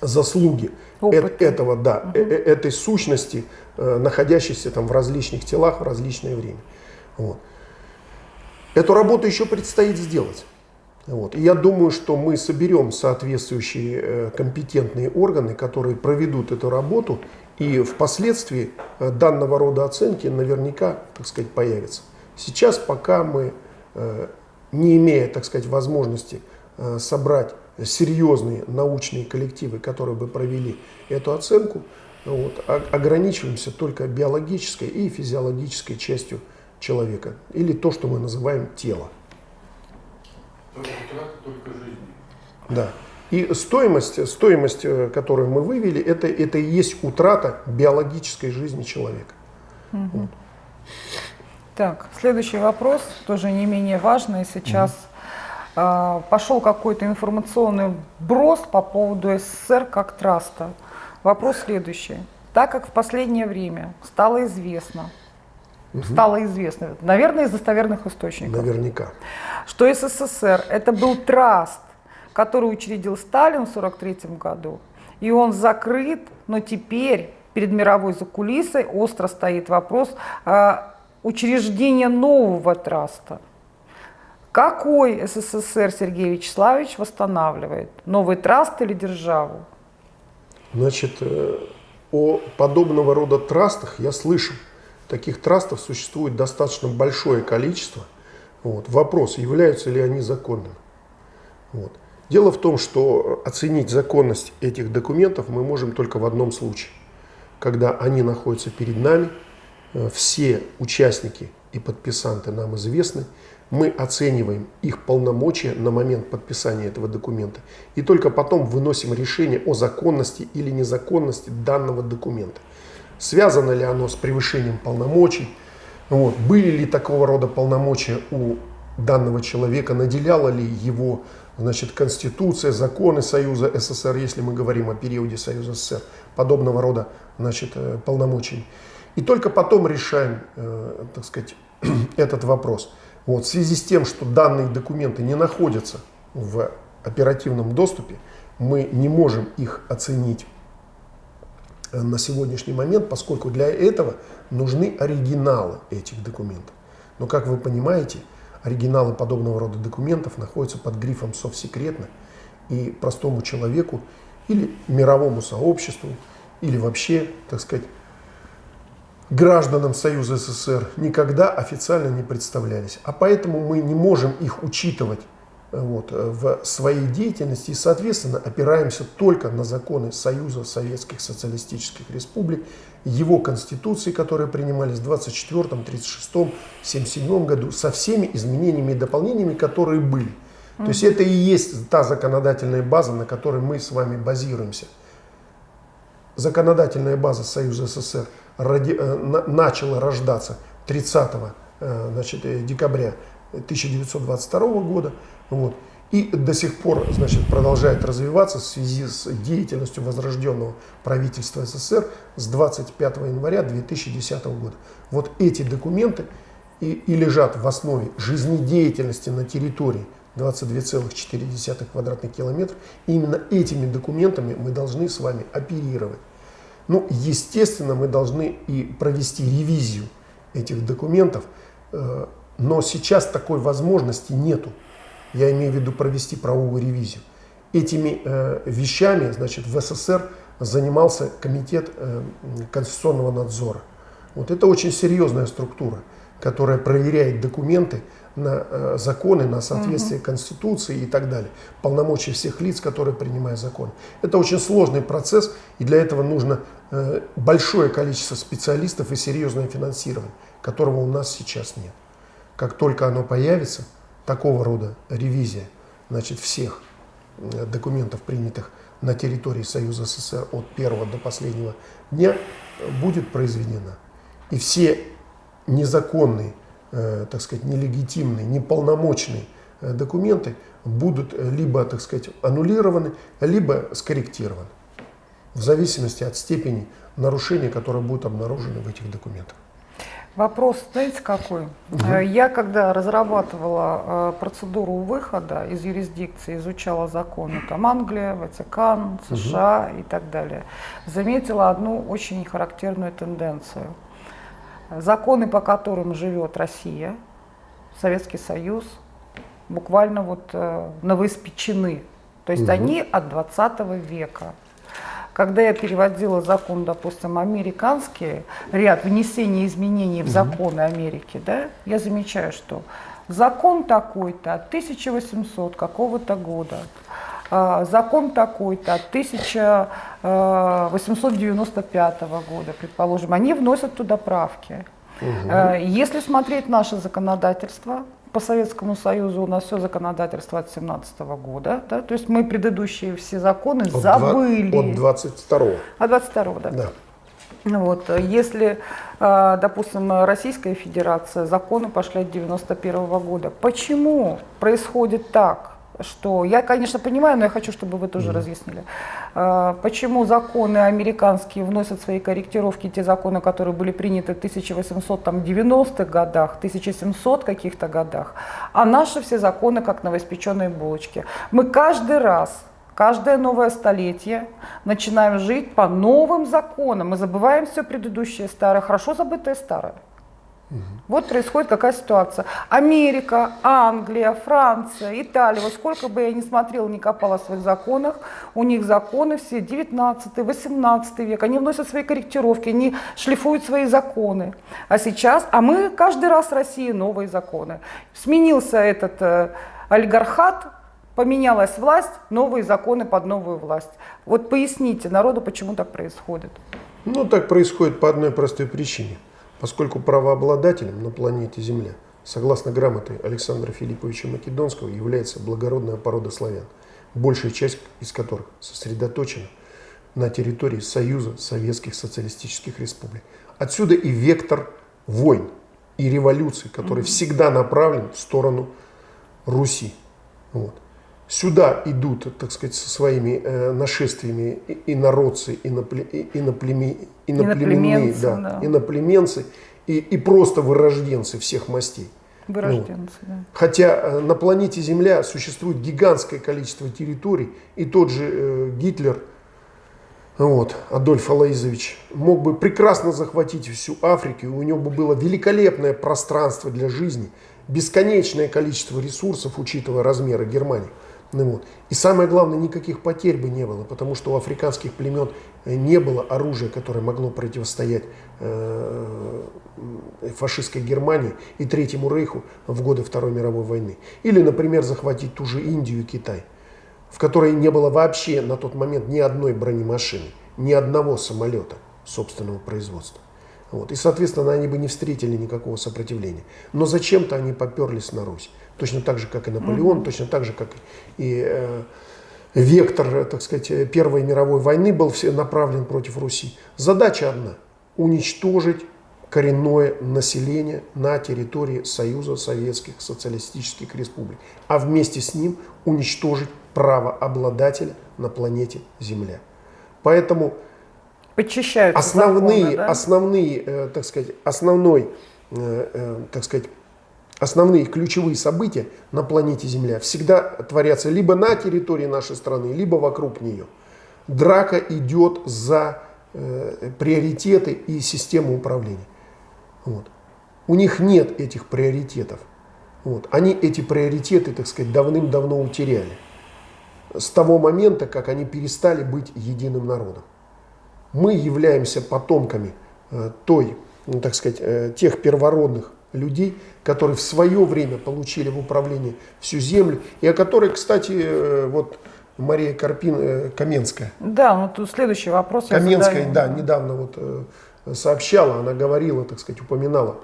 заслуги Опыт. этого, да, угу. этой сущности, э, находящейся там в различных телах в различное время. Вот. Эту работу еще предстоит сделать. Вот. И я думаю, что мы соберем соответствующие э, компетентные органы, которые проведут эту работу, и впоследствии э, данного рода оценки наверняка, так сказать, появятся. Сейчас, пока мы, э, не имея, так сказать, возможности собрать серьезные научные коллективы, которые бы провели эту оценку, вот, ограничиваемся только биологической и физиологической частью человека, или то, что мы называем тело. Да. И стоимость, стоимость, э, которую мы вывели, это, это и есть утрата биологической жизни человека. Угу. Вот. Так, следующий вопрос, тоже не менее важный. Сейчас угу. э, пошел какой-то информационный брос по поводу СССР как траста. Вопрос следующий. Так как в последнее время стало известно, угу. стало известно, наверное, из достоверных источников. Наверняка. Что СССР это был траст, который учредил Сталин в 1943 году, и он закрыт, но теперь перед мировой закулисой остро стоит вопрос э, учреждения нового траста. Какой СССР Сергей Вячеславович восстанавливает? Новый траст или державу? Значит, э, о подобного рода трастах я слышал. Таких трастов существует достаточно большое количество. Вот. Вопрос, являются ли они законными. Вот. Дело в том, что оценить законность этих документов мы можем только в одном случае. Когда они находятся перед нами, э, все участники и подписанты нам известны, мы оцениваем их полномочия на момент подписания этого документа и только потом выносим решение о законности или незаконности данного документа. Связано ли оно с превышением полномочий, вот, были ли такого рода полномочия у данного человека, наделяла ли его значит, Конституция, законы Союза СССР, если мы говорим о периоде Союза СССР, подобного рода значит, э, полномочий. И только потом решаем, э, так сказать, этот вопрос. Вот, в связи с тем, что данные документы не находятся в оперативном доступе, мы не можем их оценить на сегодняшний момент, поскольку для этого нужны оригиналы этих документов. Но, как вы понимаете, оригиналы подобного рода документов находятся под грифом «совсекретно», и простому человеку или мировому сообществу, или вообще, так сказать, гражданам Союза СССР никогда официально не представлялись. А поэтому мы не можем их учитывать э, вот, э, в своей деятельности и, соответственно, опираемся только на законы Союза Советских Социалистических Республик, его конституции, которые принимались в 24, 36, 77 году, со всеми изменениями и дополнениями, которые были. То есть это и есть та законодательная база, на которой мы с вами базируемся. Законодательная база Союза СССР роди, э, на, начала рождаться 30 э, значит, э, декабря 1922 года. Вот, и до сих пор значит, продолжает развиваться в связи с деятельностью возрожденного правительства СССР с 25 января 2010 года. Вот эти документы и, и лежат в основе жизнедеятельности на территории 22,4 квадратных километров. И именно этими документами мы должны с вами оперировать. Ну, естественно, мы должны и провести ревизию этих документов, э, но сейчас такой возможности нету. Я имею в виду провести правовую ревизию. Этими э, вещами, значит, в СССР занимался комитет э, конституционного надзора. Вот это очень серьезная структура, которая проверяет документы, на э, законы, на соответствие угу. Конституции и так далее. Полномочия всех лиц, которые принимают закон. Это очень сложный процесс, и для этого нужно э, большое количество специалистов и серьезное финансирование, которого у нас сейчас нет. Как только оно появится, такого рода ревизия значит, всех э, документов, принятых на территории Союза СССР от первого до последнего дня, будет произведена. И все незаконные Э, так сказать, нелегитимные, неполномочные э, документы будут либо, так сказать, аннулированы, либо скорректированы. В зависимости от степени нарушения, которые будут обнаружены в этих документах. Вопрос, знаете, какой? Угу. Я, когда разрабатывала процедуру выхода из юрисдикции, изучала законы, там Англия, Ватикан, США угу. и так далее, заметила одну очень характерную тенденцию – законы, по которым живет Россия, Советский Союз, буквально вот э, новоиспечены. То есть угу. они от 20 века. Когда я переводила закон, допустим, американский, ряд внесения изменений в законы Америки, да, я замечаю, что закон такой-то от 1800 какого-то года, а, закон такой-то от 1895 года, предположим, они вносят туда правки. Угу. Если смотреть наше законодательство, по Советскому Союзу у нас все законодательство от 17 года, да, то есть мы предыдущие все законы от забыли. 2, от 22 -го. От 22 да. да. Вот, если, а, допустим, Российская Федерация, законы пошли от 91 -го года, почему происходит так? Что я, конечно, понимаю, но я хочу, чтобы вы тоже mm. разъяснили, а, почему законы американские вносят свои корректировки, те законы, которые были приняты в 1890-х годах, 1700 каких-то годах, а наши все законы как новоиспеченные булочки. Мы каждый раз Каждое новое столетие начинаем жить по новым законам. Мы забываем все предыдущее старое, хорошо забытое старое. Угу. Вот происходит какая ситуация. Америка, Англия, Франция, Италия, вот сколько бы я ни смотрела, ни копала в своих законах, у них законы все 19-18 век, они вносят свои корректировки, они шлифуют свои законы. А сейчас, а мы каждый раз в России новые законы. Сменился этот э, олигархат, поменялась власть, новые законы под новую власть. Вот поясните народу, почему так происходит. Ну, так происходит по одной простой причине – поскольку правообладателем на планете Земля, согласно грамоте Александра Филипповича Македонского, является благородная порода славян, большая часть из которых сосредоточена на территории Союза Советских Социалистических Республик. Отсюда и вектор войн и революций, который всегда направлен в сторону Руси. Вот. Сюда идут, так сказать, со своими э, нашествиями инородцы, инопле, иноплеме, иноплеменные, да, да. иноплеменцы и, и просто вырожденцы всех мастей. Вырожденцы, ну, да. Хотя э, на планете Земля существует гигантское количество территорий, и тот же э, Гитлер вот, Адольф Алаизович, мог бы прекрасно захватить всю Африку, и у него бы было великолепное пространство для жизни, бесконечное количество ресурсов, учитывая размеры Германии. Ну, вот. И самое главное, никаких потерь бы не было, потому что у африканских племен э, не было оружия, которое могло противостоять э, фашистской Германии и Третьему Рейху в годы Второй мировой войны. Или, например, захватить ту же Индию и Китай, в которой не было вообще на тот момент ни одной бронемашины, ни одного самолета собственного производства. Вот. И, соответственно, они бы не встретили никакого сопротивления. Но зачем-то они поперлись на Русь. Точно так же, как и Наполеон, mm-hmm. точно так же, как и э, вектор, так сказать, Первой мировой войны был все направлен против Руси. Задача одна – уничтожить коренное население на территории Союза Советских Социалистических Республик, а вместе с ним уничтожить право обладателя на планете Земля. Поэтому Подчищаются основные, законы, да? основные, э, так сказать, основной, э, э, так сказать, основные ключевые события на планете Земля всегда творятся либо на территории нашей страны, либо вокруг нее. Драка идет за э, приоритеты и систему управления. Вот. У них нет этих приоритетов. Вот. Они эти приоритеты, так сказать, давным-давно утеряли. С того момента, как они перестали быть единым народом. Мы являемся потомками э, той, ну, так сказать, э, тех первородных людей, которые в свое время получили в управление всю землю, и о которой, кстати, э, вот Мария Карпин, э, Каменская. Да, ну тут следующий вопрос. Каменская, да, недавно вот э, сообщала, она говорила, так сказать, упоминала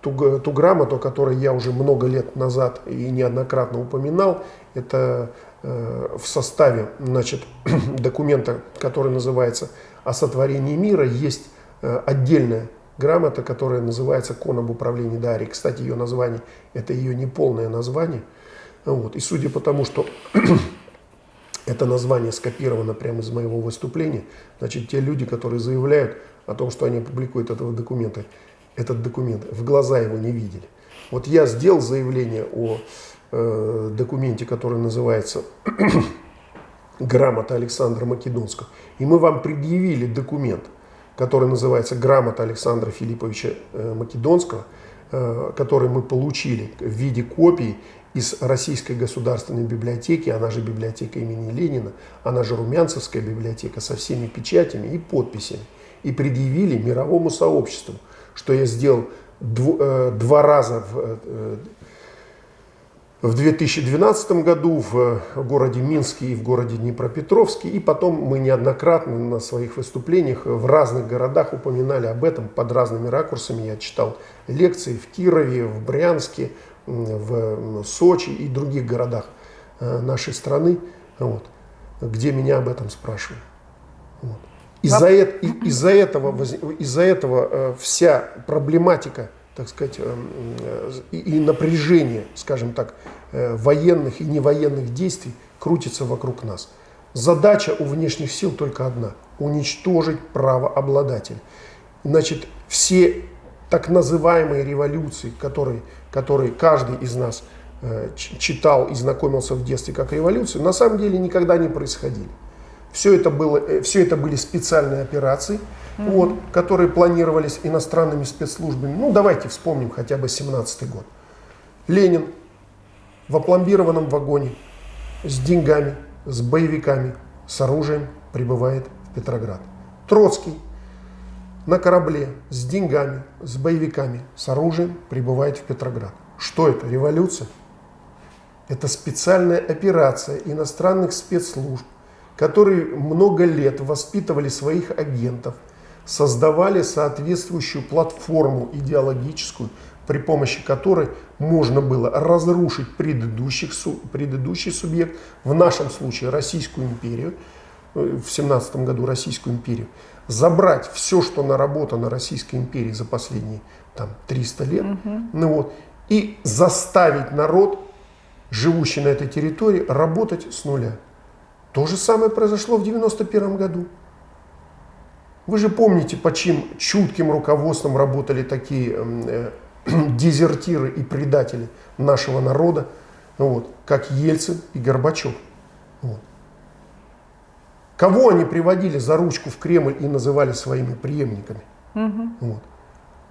ту, ту грамоту, о которой я уже много лет назад и неоднократно упоминал. Это э, в составе значит, документа, который называется «О сотворении мира», есть э, отдельная грамота, которая называется «Кон об управлении Дарьей». Кстати, ее название – это ее неполное название. Вот. И судя по тому, что это название скопировано прямо из моего выступления, значит, те люди, которые заявляют о том, что они опубликуют этого документа, этот документ, в глаза его не видели. Вот я сделал заявление о э, документе, который называется «Грамота Александра Македонского», и мы вам предъявили документ – который называется «Грамота Александра Филипповича э, Македонского», э, который мы получили в виде копии из Российской государственной библиотеки, она же библиотека имени Ленина, она же Румянцевская библиотека со всеми печатями и подписями, и предъявили мировому сообществу, что я сделал э, два раза в в 2012 году в городе Минске и в городе Днепропетровске. И потом мы неоднократно на своих выступлениях в разных городах упоминали об этом под разными ракурсами. Я читал лекции в Кирове, в Брянске, в Сочи и других городах э, нашей страны, вот, где меня об этом спрашивали. Вот. Из-за, из этого, из-за этого э, вся проблематика так сказать, эм, э, и напряжение, скажем так, э, военных и невоенных действий крутится вокруг нас. Задача у внешних сил только одна – уничтожить право обладателя. Значит, все так называемые революции, которые, которые каждый из нас э, читал и знакомился в детстве как революции, на самом деле никогда не происходили. Все это, было, все это были специальные операции – mm-hmm. вот, которые планировались иностранными спецслужбами. Ну, давайте вспомним хотя бы 17 год. Ленин в опломбированном вагоне с деньгами, с боевиками, с оружием прибывает в Петроград. Троцкий на корабле с деньгами, с боевиками, с оружием прибывает в Петроград. Что это? Революция? Это специальная операция иностранных спецслужб, которые много лет воспитывали своих агентов – создавали соответствующую платформу идеологическую, при помощи которой можно было разрушить предыдущих, предыдущий субъект, в нашем случае Российскую империю, э, в 17 году Российскую империю, забрать все, что наработано Российской империей за последние там, 300 лет, угу. ну вот, и заставить народ, живущий на этой территории, работать с нуля. То же самое произошло в 91 году. Вы же помните, по чьим чутким руководством работали такие э, дезертиры и предатели нашего народа, вот, как Ельцин и Горбачев. Вот. Кого они приводили за ручку в Кремль и называли своими преемниками? Угу. Вот.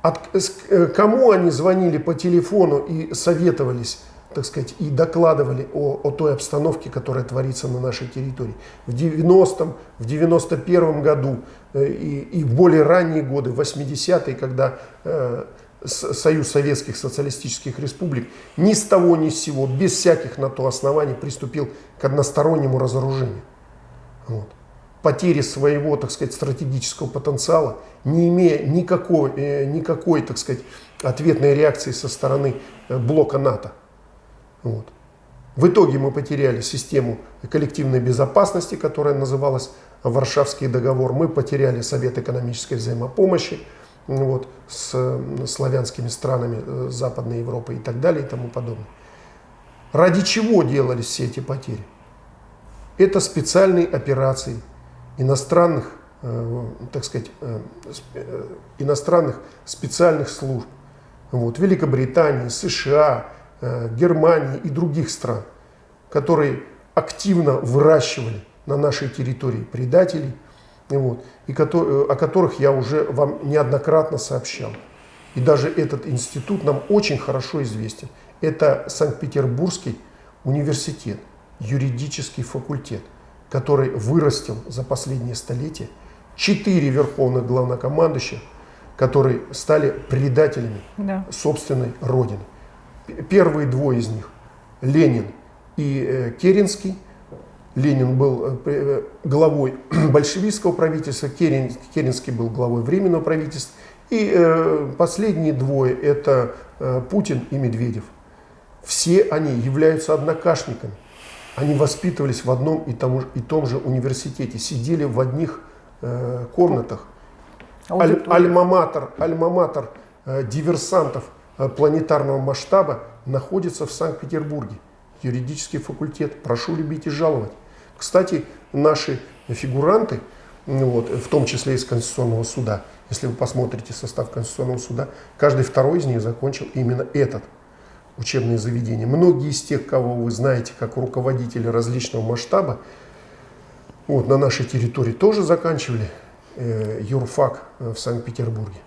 От, э, кому они звонили по телефону и советовались, так сказать, и докладывали о, о той обстановке, которая творится на нашей территории. В 90-м, в 91-м году э, и, и в более ранние годы, в 80-е, когда э, Союз Советских Социалистических Республик ни с того ни с сего, без всяких на то оснований приступил к одностороннему разоружению. Вот. Потери своего, так сказать, стратегического потенциала, не имея никакой, э, никакой так сказать, ответной реакции со стороны э, блока НАТО. Вот. В итоге мы потеряли систему коллективной безопасности, которая называлась Варшавский договор. Мы потеряли Совет экономической взаимопомощи вот, с славянскими странами э, Западной Европы и так далее и тому подобное. Ради чего делались все эти потери? Это специальные операции иностранных, э, так сказать, э, иностранных специальных служб. Вот, Великобритании, США, Германии и других стран, которые активно выращивали на нашей территории предателей – вот, и о которых я уже вам неоднократно сообщал. И даже этот институт нам очень хорошо известен. Это Санкт-Петербургский университет, юридический факультет, который вырастил за последние столетия четыре верховных главнокомандующих, которые стали предателями да. собственной родины. Первые двое из них, Ленин и э, Керенский – Ленин был э, э, главой большевистского правительства, Керен, Керенский был главой Временного правительства. И последние двое – это Путин и Медведев. Все они являются однокашниками. Они воспитывались в одном и том, и том же университете, сидели в одних комнатах. Аль, альма-матер альма э, диверсантов планетарного масштаба находится в Санкт-Петербурге. Юридический факультет. Прошу любить и жаловать. Кстати, наши фигуранты, вот, в том числе из Конституционного суда, если вы посмотрите состав Конституционного суда, каждый второй из них закончил именно этот учебное заведение. Многие из тех, кого вы знаете как руководители различного масштаба, вот, на нашей территории тоже заканчивали э, юрфак э, в Санкт-Петербурге.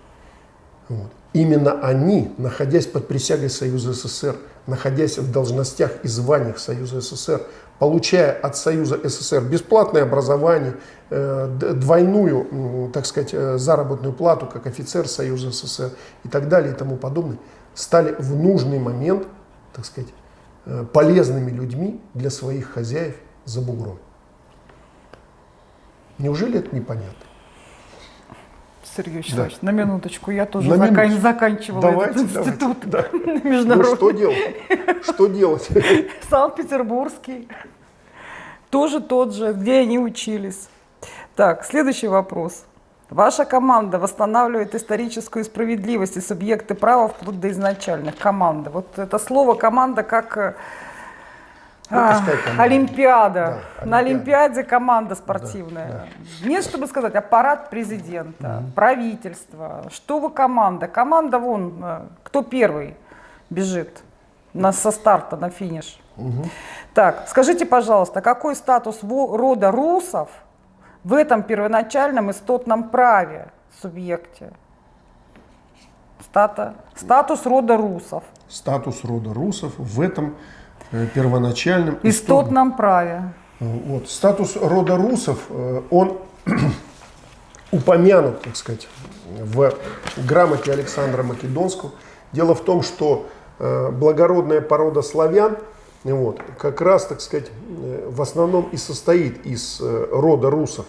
Вот. Именно они, находясь под присягой Союза СССР, находясь в должностях и званиях Союза СССР, получая от Союза СССР бесплатное образование, э, двойную, так сказать, э, заработную плату, как офицер Союза СССР и так далее и тому подобное, стали в нужный момент, так сказать, э, полезными людьми для своих хозяев за бугром. Неужели это непонятно? Сергей Вячеславович, да. на минуточку, я тоже на закан... минуточку. заканчивала давайте, этот институт давайте, да. международный. Ну, что делать? Что делать? Санкт-Петербургский. Тоже тот же, где они учились. Так, следующий вопрос. Ваша команда восстанавливает историческую справедливость и субъекты права вплоть до изначальных. Команда. Вот это слово команда как э, а, Олимпиада. Да, На Олимпиаде команда спортивная. Да, да. Нет, чтобы сказать, аппарат президента, угу. правительство. Что вы команда? Команда вон, э, кто первый бежит на, со старта на финиш. Угу. Так, скажите, пожалуйста, какой статус рода русов в этом первоначальном истотном праве субъекте? Стата, статус рода русов. Статус рода русов в этом первоначальном истотном праве. Э, вот. Статус рода русов, э, он упомянут, так сказать, в грамоте Александра Македонского. Дело в том, что благородная порода славян, вот, как раз, так сказать, в основном и состоит из рода русов.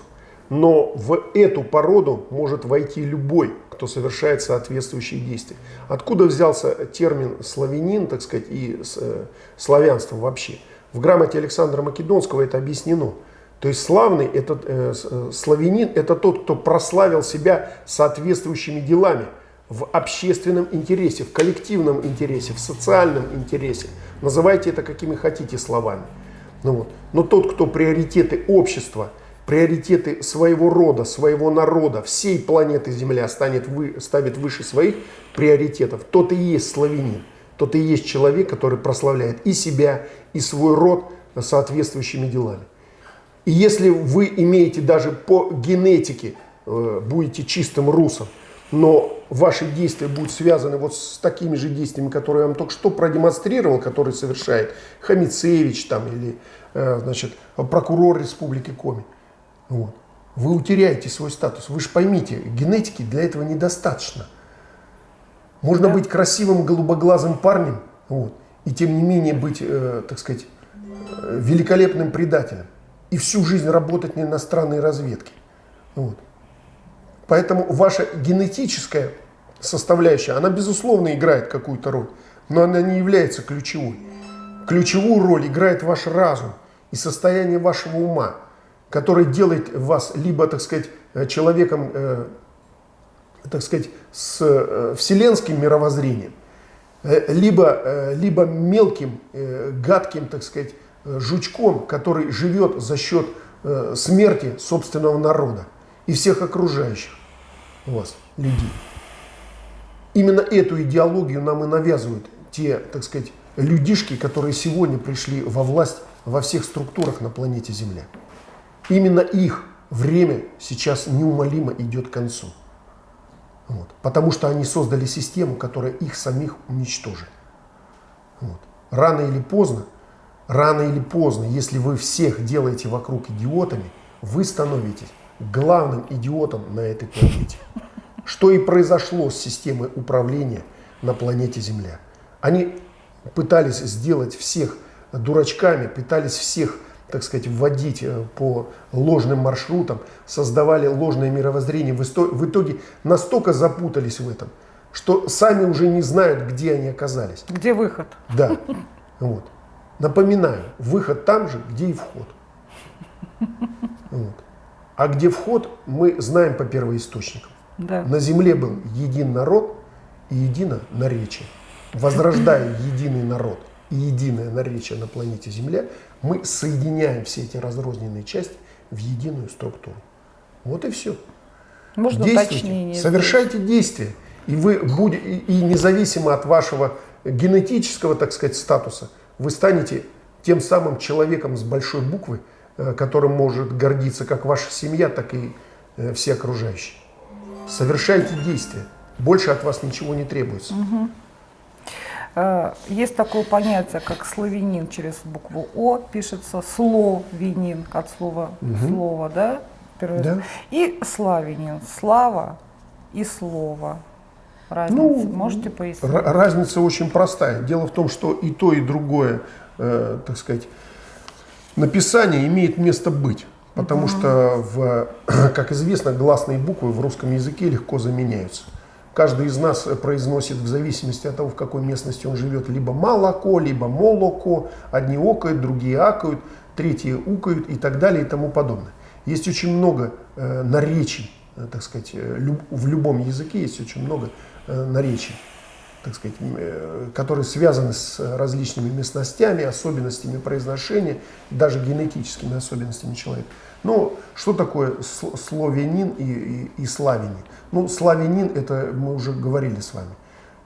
Но в эту породу может войти любой, кто совершает соответствующие действия. Откуда взялся термин славянин, так сказать, и э, славянство вообще? В грамоте Александра Македонского это объяснено. То есть славный, это, э, э, славянин, это тот, кто прославил себя соответствующими делами в общественном интересе, в коллективном интересе, в социальном интересе. Называйте это какими хотите словами. Ну вот. Но тот, кто приоритеты общества – приоритеты своего рода, своего народа, всей планеты Земля станет вы, ставит выше своих приоритетов, тот и есть славянин, тот и есть человек, который прославляет и себя, и свой род соответствующими делами. И если вы имеете даже по генетике, э, будете чистым русом, но ваши действия будут связаны вот с такими же действиями, которые я вам только что продемонстрировал, которые совершает Хамицевич там, или э, значит, прокурор Республики Коми. Вот. Вы утеряете свой статус. Вы же поймите, генетики для этого недостаточно. Можно да. быть красивым голубоглазым парнем, вот, и тем не менее быть, э, так сказать, э, великолепным предателем. И всю жизнь работать на иностранной разведке. Вот. Поэтому ваша генетическая составляющая, она безусловно играет какую-то роль, но она не является ключевой. Ключевую роль играет ваш разум и состояние вашего ума, который делает вас либо, так сказать, человеком, э, так сказать, с э, вселенским мировоззрением, э, либо, э, либо мелким, э, гадким, так сказать, э, жучком, который живет за счет э, смерти собственного народа и всех окружающих вас людей. Именно эту идеологию нам и навязывают те, так сказать, людишки, которые сегодня пришли во власть во всех структурах на планете Земля. Именно их время сейчас неумолимо идет к концу. Вот. Потому что они создали систему, которая их самих уничтожит. Вот. Рано или поздно, рано или поздно, если вы всех делаете вокруг идиотами, вы становитесь главным идиотом на этой планете. Что и произошло с системой управления на планете Земля. Они пытались сделать всех дурачками, пытались всех, так сказать, вводить э, по ложным маршрутам, создавали ложное мировоззрение. В итоге настолько запутались в этом, что сами уже не знают, где они оказались. Где выход? Да. Вот. Напоминаю, выход там же, где и вход. Вот. А где вход, мы знаем по первоисточникам. Да. На земле был един народ и едино наречие. Возрождая единый народ и единое наречие на планете Земля, мы соединяем все эти разрозненные части в единую структуру. Вот и все. Можно уточнение. Совершайте действия. И вы будете, и независимо от вашего генетического, так сказать, статуса, вы станете тем самым человеком с большой буквы, э, которым может гордиться как ваша семья, так и э, все окружающие. Совершайте действия. Больше от вас ничего не требуется. Угу. Есть такое понятие, как славянин через букву О, пишется словенин от слова угу. слово, да? Да. И славянин, слава и слово. Разница. Ну, Можете пояснить? Разница очень простая. Дело в том, что и то, и другое, э, так сказать, написание имеет место быть. Потому что, в, как известно, гласные буквы в русском языке легко заменяются. Каждый из нас произносит в зависимости от того, в какой местности он живет, либо молоко, либо молоко. Одни окают, другие акают, третьи укают и так далее и тому подобное. Есть очень много э, наречий, э, так сказать, э, люб, в любом языке есть очень много э, наречий так сказать, э, которые связаны с различными местностями, особенностями произношения, даже генетическими особенностями человека. Ну, что такое славянин и, и, и славянин? Ну, славянин, это мы уже говорили с вами,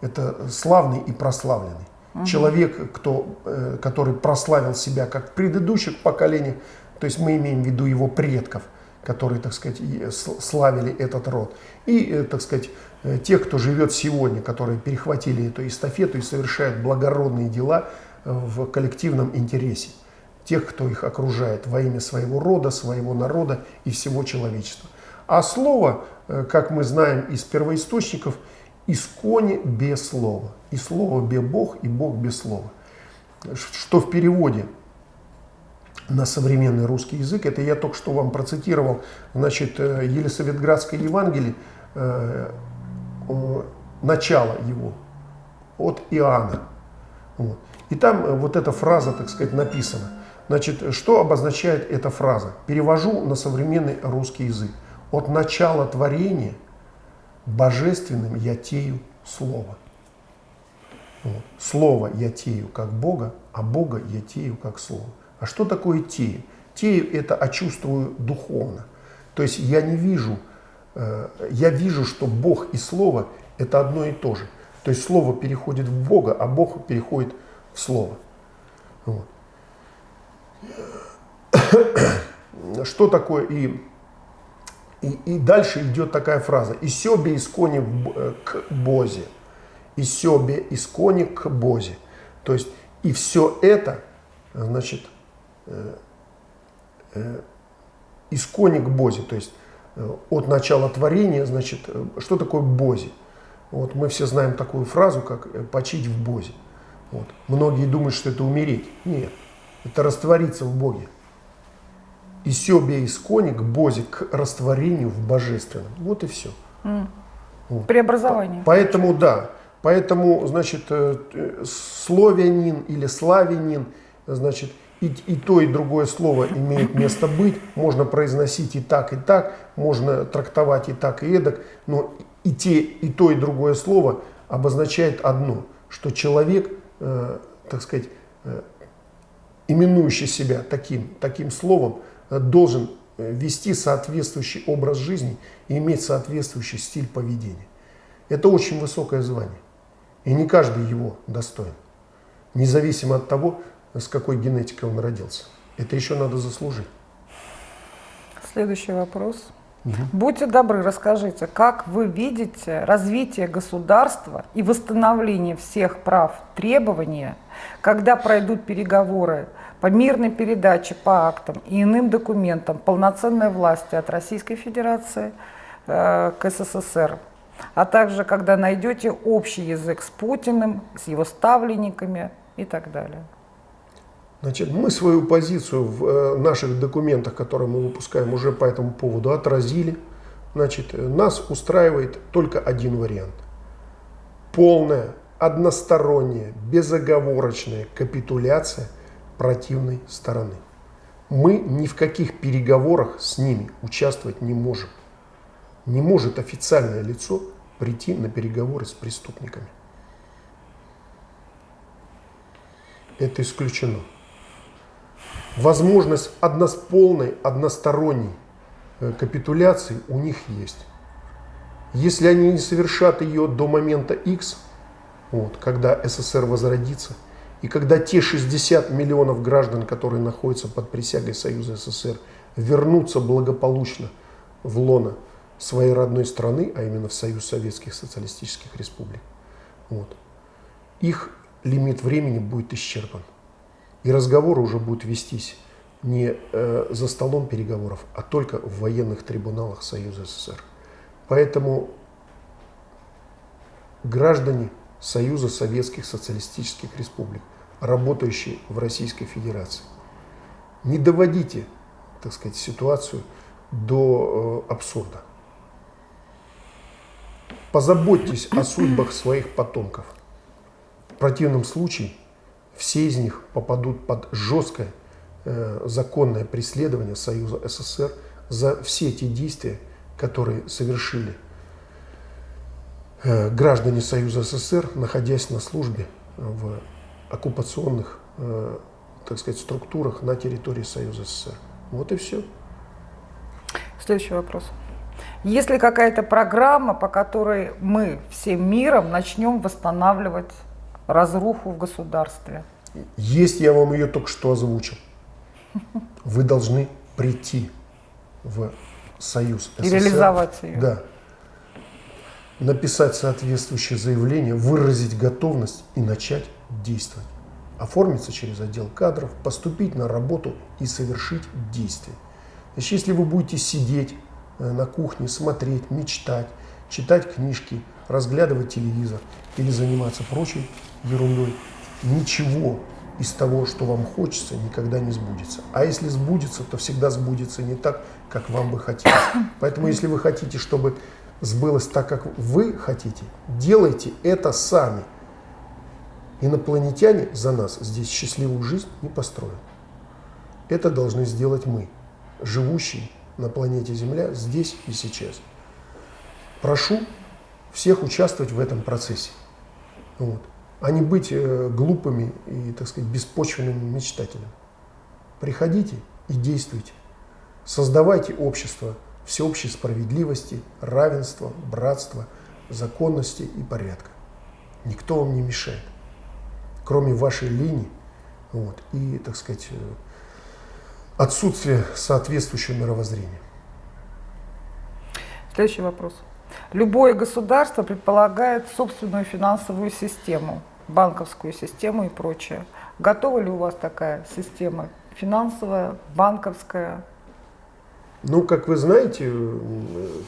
это славный и прославленный. Угу. Человек, кто, э, который прославил себя как в предыдущих поколениях, то есть мы имеем в виду его предков, которые, так сказать, славили этот род. И, э, так сказать, Э, тех, кто живет сегодня, которые перехватили эту эстафету и совершают благородные дела в коллективном интересе. Тех, кто их окружает во имя своего рода, своего народа и всего человечества. А слово, э, как мы знаем из первоисточников, исконе без слова. И слово без Бог, и Бог без слова. Что в переводе на современный русский язык, это я только что вам процитировал, значит, Елисаветградское Евангелие, Э, начало его от Иоанна. Вот. И там э, вот эта фраза, так сказать, написана. Значит, что обозначает эта фраза? Перевожу на современный русский язык. От начала творения божественным я тею Слово. Вот. Слово я тею как Бога, а Бога я тею как Слово. А что такое тею? Тею это очувствую духовно. То есть я не вижу Э, я вижу, что Бог и Слово – это одно и то же. То есть Слово переходит в Бога, а Бог переходит в Слово. Вот. что такое и, и, и дальше идет такая фраза. «И себе искони э, к Бозе». «И себе искони к Бозе». То есть и все это, значит, э, э, искони к Бозе. То есть э, от начала творения, значит, э, что такое Бози? Вот мы все знаем такую фразу, как э, «почить в Бозе». Вот. Многие думают, что это умереть. Нет, это раствориться в Боге. И себе искони к Бозе, к растворению в Божественном. Вот и все. Mm. Вот. Преобразование. Поэтому, да, поэтому, значит, словянин или славянин, значит, и, и то, и другое слово имеет место быть, можно произносить и так, и так, можно трактовать и так, и эдак, но и, те, и то, и другое слово обозначает одно, что человек, э, так сказать, э, именующий себя таким, таким словом, э, должен э, вести соответствующий образ жизни и иметь соответствующий стиль поведения. Это очень высокое звание, и не каждый его достоин, независимо от того, с какой генетикой он родился. Это еще надо заслужить. Следующий вопрос. Угу. Будьте добры, расскажите, как вы видите развитие государства и восстановление всех прав требования, когда пройдут переговоры по мирной передаче по актам и иным документам полноценной власти от Российской Федерации э, к СССР, а также когда найдете общий язык с Путиным, с его ставленниками и так далее. Значит, мы свою позицию в э, наших документах, которые мы выпускаем, уже по этому поводу отразили. Значит, нас устраивает только один вариант. Полная, односторонняя, безоговорочная капитуляция противной стороны. Мы ни в каких переговорах с ними участвовать не можем. Не может официальное лицо прийти на переговоры с преступниками. Это исключено возможность однос, полной, односторонней э, капитуляции у них есть. Если они не совершат ее до момента X, вот, когда СССР возродится, и когда те 60 миллионов граждан, которые находятся под присягой Союза СССР, вернутся благополучно в лоно своей родной страны, а именно в Союз Советских Социалистических Республик, вот, их лимит времени будет исчерпан. И разговоры уже будут вестись не э, за столом переговоров, а только в военных трибуналах Союза СССР. Поэтому граждане Союза Советских Социалистических Республик, работающие в Российской Федерации, не доводите, так сказать, ситуацию до э, абсурда. Позаботьтесь о судьбах своих потомков. В противном случае все из них попадут под жесткое э, законное преследование Союза СССР за все те действия, которые совершили граждане Союза СССР, находясь на службе в оккупационных, э, так сказать, структурах на территории Союза СССР. Вот и все. Следующий вопрос. Есть ли какая-то программа, по которой мы всем миром начнем восстанавливать разруху в государстве? Есть, я вам ее только что озвучил. Вы должны прийти в Союз СССР. И реализовать ее. Да. Написать соответствующее заявление, выразить готовность и начать действовать. Оформиться через отдел кадров, поступить на работу и совершить действие. Значит, если вы будете сидеть э, на кухне, смотреть, мечтать, читать книжки, разглядывать телевизор или заниматься прочей ерундой, ничего из того, что вам хочется, никогда не сбудется. А если сбудется, то всегда сбудется не так, как вам бы хотелось. Поэтому если вы хотите, чтобы сбылось так, как вы хотите, делайте это сами. Инопланетяне за нас здесь счастливую жизнь не построят. Это должны сделать мы, живущие на планете Земля здесь и сейчас. Прошу всех участвовать в этом процессе. Вот а не быть э, глупыми и, так сказать, беспочвенными мечтателями. Приходите и действуйте. Создавайте общество всеобщей справедливости, равенства, братства, законности и порядка. Никто вам не мешает, кроме вашей линии вот, и, так сказать, отсутствие соответствующего мировоззрения. Следующий вопрос. Любое государство предполагает собственную финансовую систему, банковскую систему и прочее. Готова ли у вас такая система финансовая, банковская? Ну, как вы знаете,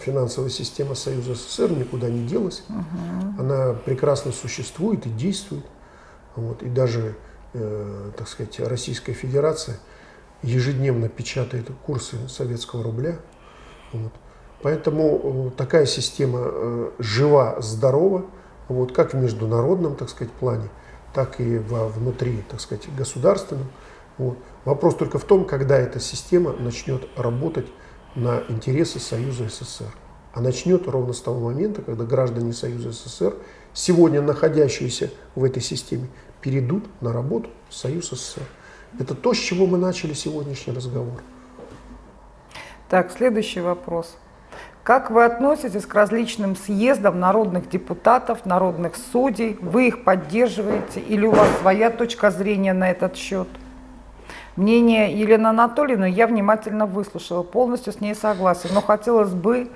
финансовая система Союза СССР никуда не делась. Угу. Она прекрасно существует и действует. Вот. И даже, э, так сказать, Российская Федерация ежедневно печатает курсы советского рубля. Вот. Поэтому э, такая система э, жива, здорова, вот, как в международном, так сказать, плане, так и во внутри, так сказать, государственном. Вот. Вопрос только в том, когда эта система начнет работать на интересы Союза СССР. А начнет ровно с того момента, когда граждане Союза СССР, сегодня находящиеся в этой системе, перейдут на работу в Союз СССР. Это то, с чего мы начали сегодняшний разговор. Так, следующий вопрос. Как вы относитесь к различным съездам народных депутатов, народных судей? Вы их поддерживаете или у вас своя точка зрения на этот счет? Мнение Елены Анатольевны я внимательно выслушала, полностью с ней согласен, но хотелось бы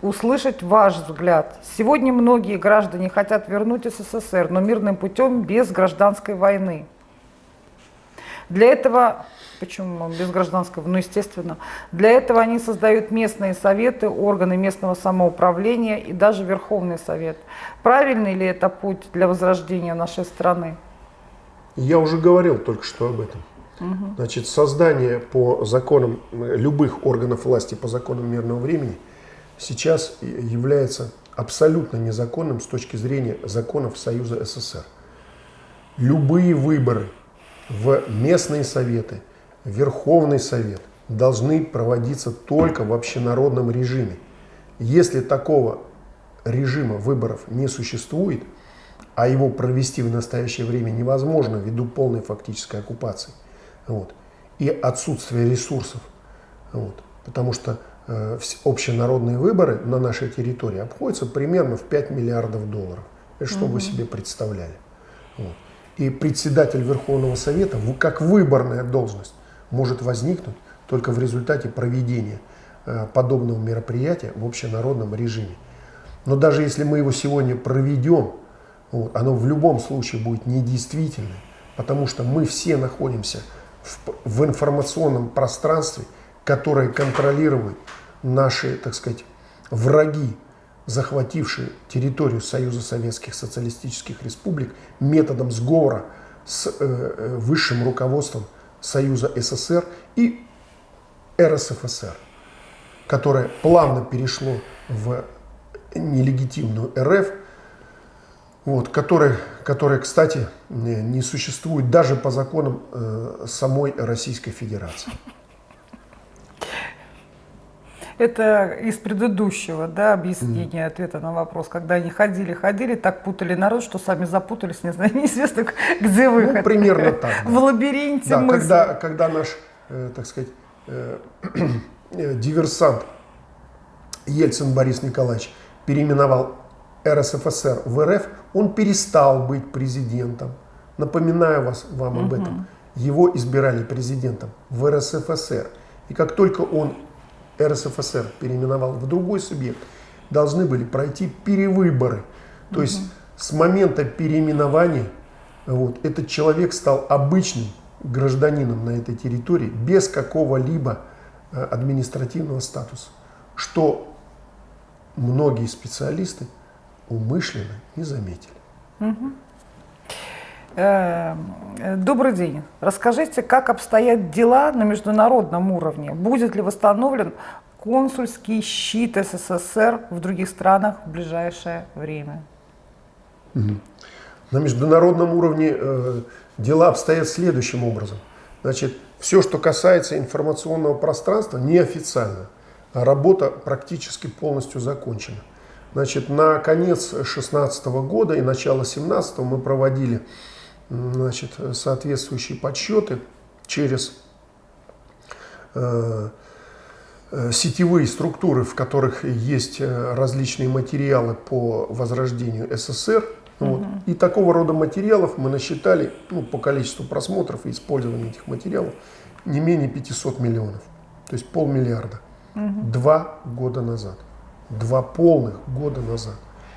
услышать ваш взгляд. Сегодня многие граждане хотят вернуть СССР, но мирным путем без гражданской войны. Для этого Почему без гражданского? Ну, естественно. Для этого они создают местные советы, органы местного самоуправления и даже Верховный Совет. Правильный ли это путь для возрождения нашей страны? Я уже говорил только что об этом. Угу. Значит, создание по законам любых органов власти по законам мирного времени сейчас является абсолютно незаконным с точки зрения законов Союза СССР. Любые выборы в местные советы – Верховный Совет должны проводиться только в общенародном режиме. Если такого режима выборов не существует, а его провести в настоящее время невозможно ввиду полной фактической оккупации вот, и отсутствия ресурсов, вот, потому что э, общенародные выборы на нашей территории обходятся примерно в 5 миллиардов долларов. Это что угу. вы себе представляли? Вот. И председатель Верховного Совета, как выборная должность, может возникнуть только в результате проведения э, подобного мероприятия в общенародном режиме. Но даже если мы его сегодня проведем, вот, оно в любом случае будет недействительным, потому что мы все находимся в, в информационном пространстве, которое контролирует наши, так сказать, враги, захватившие территорию Союза Советских Социалистических Республик методом сговора с э, э высшим руководством Союза СССР и РСФСР, которое плавно перешло в нелегитимную РФ, вот, которая, которая, кстати, не существует даже по законам э, самой Российской Федерации. Это из предыдущего да, объяснения, mm. ответа на вопрос, когда они ходили, ходили, так путали народ, что сами запутались, не знаю, неизвестно, где ну, выход. Ну, примерно так. Да. В лабиринте да, мысли. Когда, когда наш, э, так сказать, э, диверсант Ельцин Борис Николаевич переименовал РСФСР в РФ, он перестал быть президентом. Напоминаю вас, вам угу. об этом. Его избирали президентом в РСФСР. И как только он РСФСР переименовал в другой субъект, должны были пройти перевыборы. То угу. есть с момента переименования вот, этот человек стал обычным гражданином на этой территории без какого-либо э, административного статуса, что многие специалисты умышленно не заметили. Угу. Добрый день. Расскажите, как обстоят дела на международном уровне? Будет ли восстановлен консульский щит СССР в других странах в ближайшее время? На международном уровне э, дела обстоят следующим образом. Значит, все, что касается информационного пространства, неофициально, работа практически полностью закончена. Значит, на конец 2016 года и начало 2017 мы проводили значит, соответствующие подсчеты через э, э, сетевые структуры, в которых есть э, различные материалы по возрождению СССР. Угу. Вот. И такого рода материалов мы насчитали ну, по количеству просмотров и использования этих материалов не менее 500 миллионов, то есть полмиллиарда. Угу. Два года назад. Два полных года назад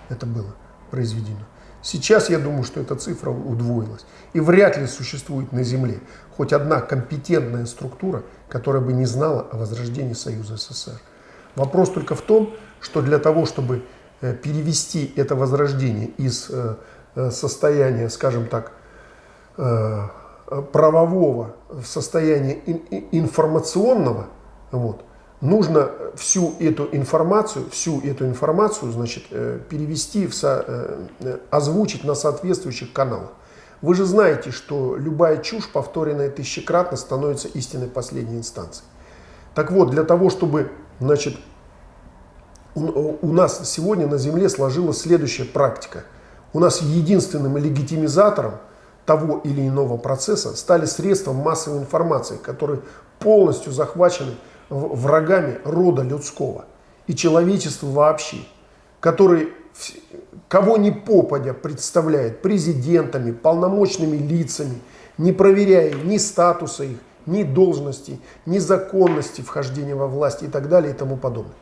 это было произведено. Сейчас я думаю, что эта цифра удвоилась. И вряд ли существует на Земле хоть одна компетентная структура, которая бы не знала о возрождении Союза СССР. Вопрос только в том, что для того, чтобы э, перевести это возрождение из э, э, состояния, скажем так, правового в состояние информационного, вот, нужно всю эту информацию, всю эту информацию, значит, э, перевести, в со, э, э, озвучить на соответствующих каналах. Вы же знаете, что любая чушь, повторенная тысячекратно, становится истинной последней инстанцией. Так вот, для того, чтобы, значит, у, у нас сегодня на Земле сложилась следующая практика. У нас единственным легитимизатором того или иного процесса стали средства массовой информации, которые полностью захвачены врагами рода людского и человечества вообще, который кого ни попадя представляет президентами, полномочными лицами, не проверяя ни статуса их, ни должности, ни законности вхождения во власть и так далее и тому подобное.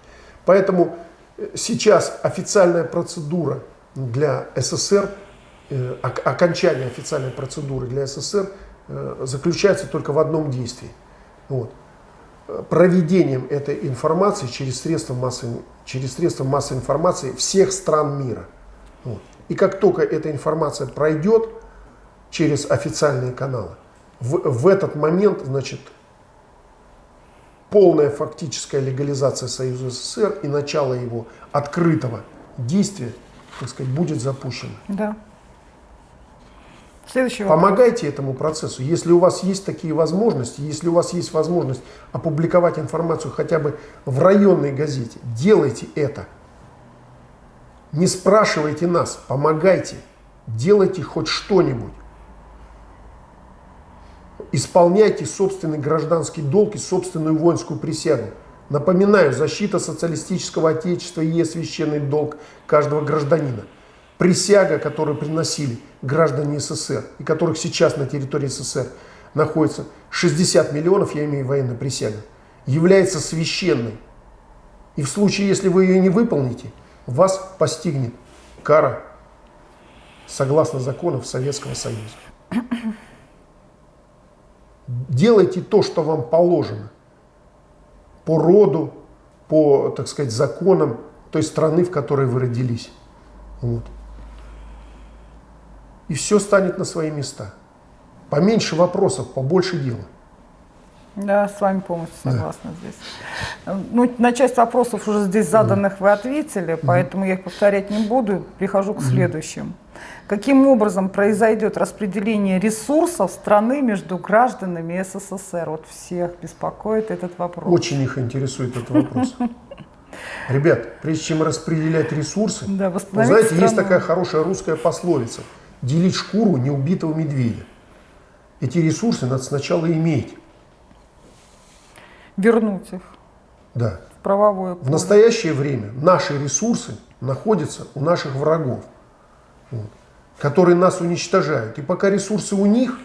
Поэтому э, сейчас официальная процедура для СССР, э, окончание официальной процедуры для СССР э, заключается только в одном действии. Вот проведением этой информации через средства массовой, через средства массовой информации всех стран мира. Вот. И как только эта информация пройдет через официальные каналы, в, в этот момент, значит, полная фактическая легализация Союза СССР и начало его открытого действия, так сказать, будет запущено. Да. Следующий. Помогайте этому процессу. Если у вас есть такие возможности, если у вас есть возможность опубликовать информацию хотя бы в районной газете, делайте это. Не спрашивайте нас, помогайте, делайте хоть что-нибудь. Исполняйте собственный гражданский долг и собственную воинскую присягу. Напоминаю, защита социалистического отечества и священный долг каждого гражданина присяга, которую приносили граждане СССР, и которых сейчас на территории СССР находится 60 миллионов, я имею военную присягу, является священной. И в случае, если вы ее не выполните, вас постигнет кара согласно законов Советского Союза. Делайте то, что вам положено по роду, по, так сказать, законам той страны, в которой вы родились. Вот и все станет на свои места. Поменьше вопросов, побольше дела. Да, с вами полностью согласна да. здесь. Ну, на часть вопросов уже здесь заданных вы ответили, поэтому я их повторять не буду. Перехожу к следующим. Каким образом произойдет распределение ресурсов страны между гражданами СССР? Вот всех беспокоит этот вопрос. Очень их интересует этот вопрос. Ребят, прежде чем распределять ресурсы, да, вы знаете, страну. есть такая хорошая русская пословица – делить шкуру неубитого медведя. Эти ресурсы надо сначала иметь. Вернуть их. Да. В правовое поле. В настоящее время наши ресурсы находятся у наших врагов, вот, которые нас уничтожают. И пока ресурсы у них,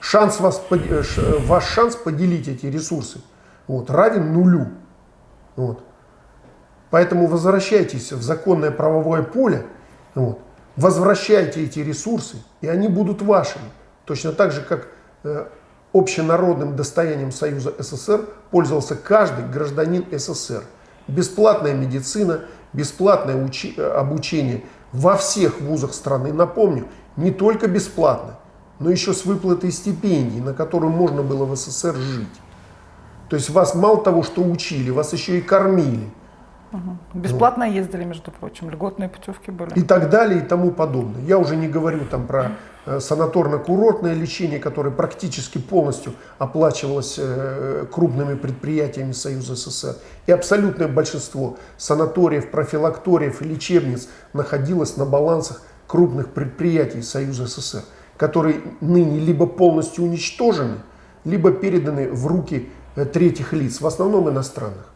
шанс вас, э, ваш шанс поделить эти ресурсы вот, равен нулю. Вот. Поэтому возвращайтесь в законное правовое поле, вот, возвращайте эти ресурсы, и они будут вашими. Точно так же, как э, общенародным достоянием Союза СССР пользовался каждый гражданин СССР. Бесплатная медицина, бесплатное учи, э, обучение во всех вузах страны. Напомню, не только бесплатно, но еще с выплатой стипендий, на которую можно было в СССР жить. То есть вас мало того, что учили, вас еще и кормили. Угу. Бесплатно вот. ездили, между прочим, льготные путевки были. И так далее, и тому подобное. Я уже не говорю там про э, санаторно-курортное лечение, которое практически полностью оплачивалось э, крупными предприятиями Союза СССР. И абсолютное большинство санаториев, профилакториев и лечебниц находилось на балансах крупных предприятий Союза СССР, которые ныне либо полностью уничтожены, либо переданы в руки э, третьих лиц, в основном иностранных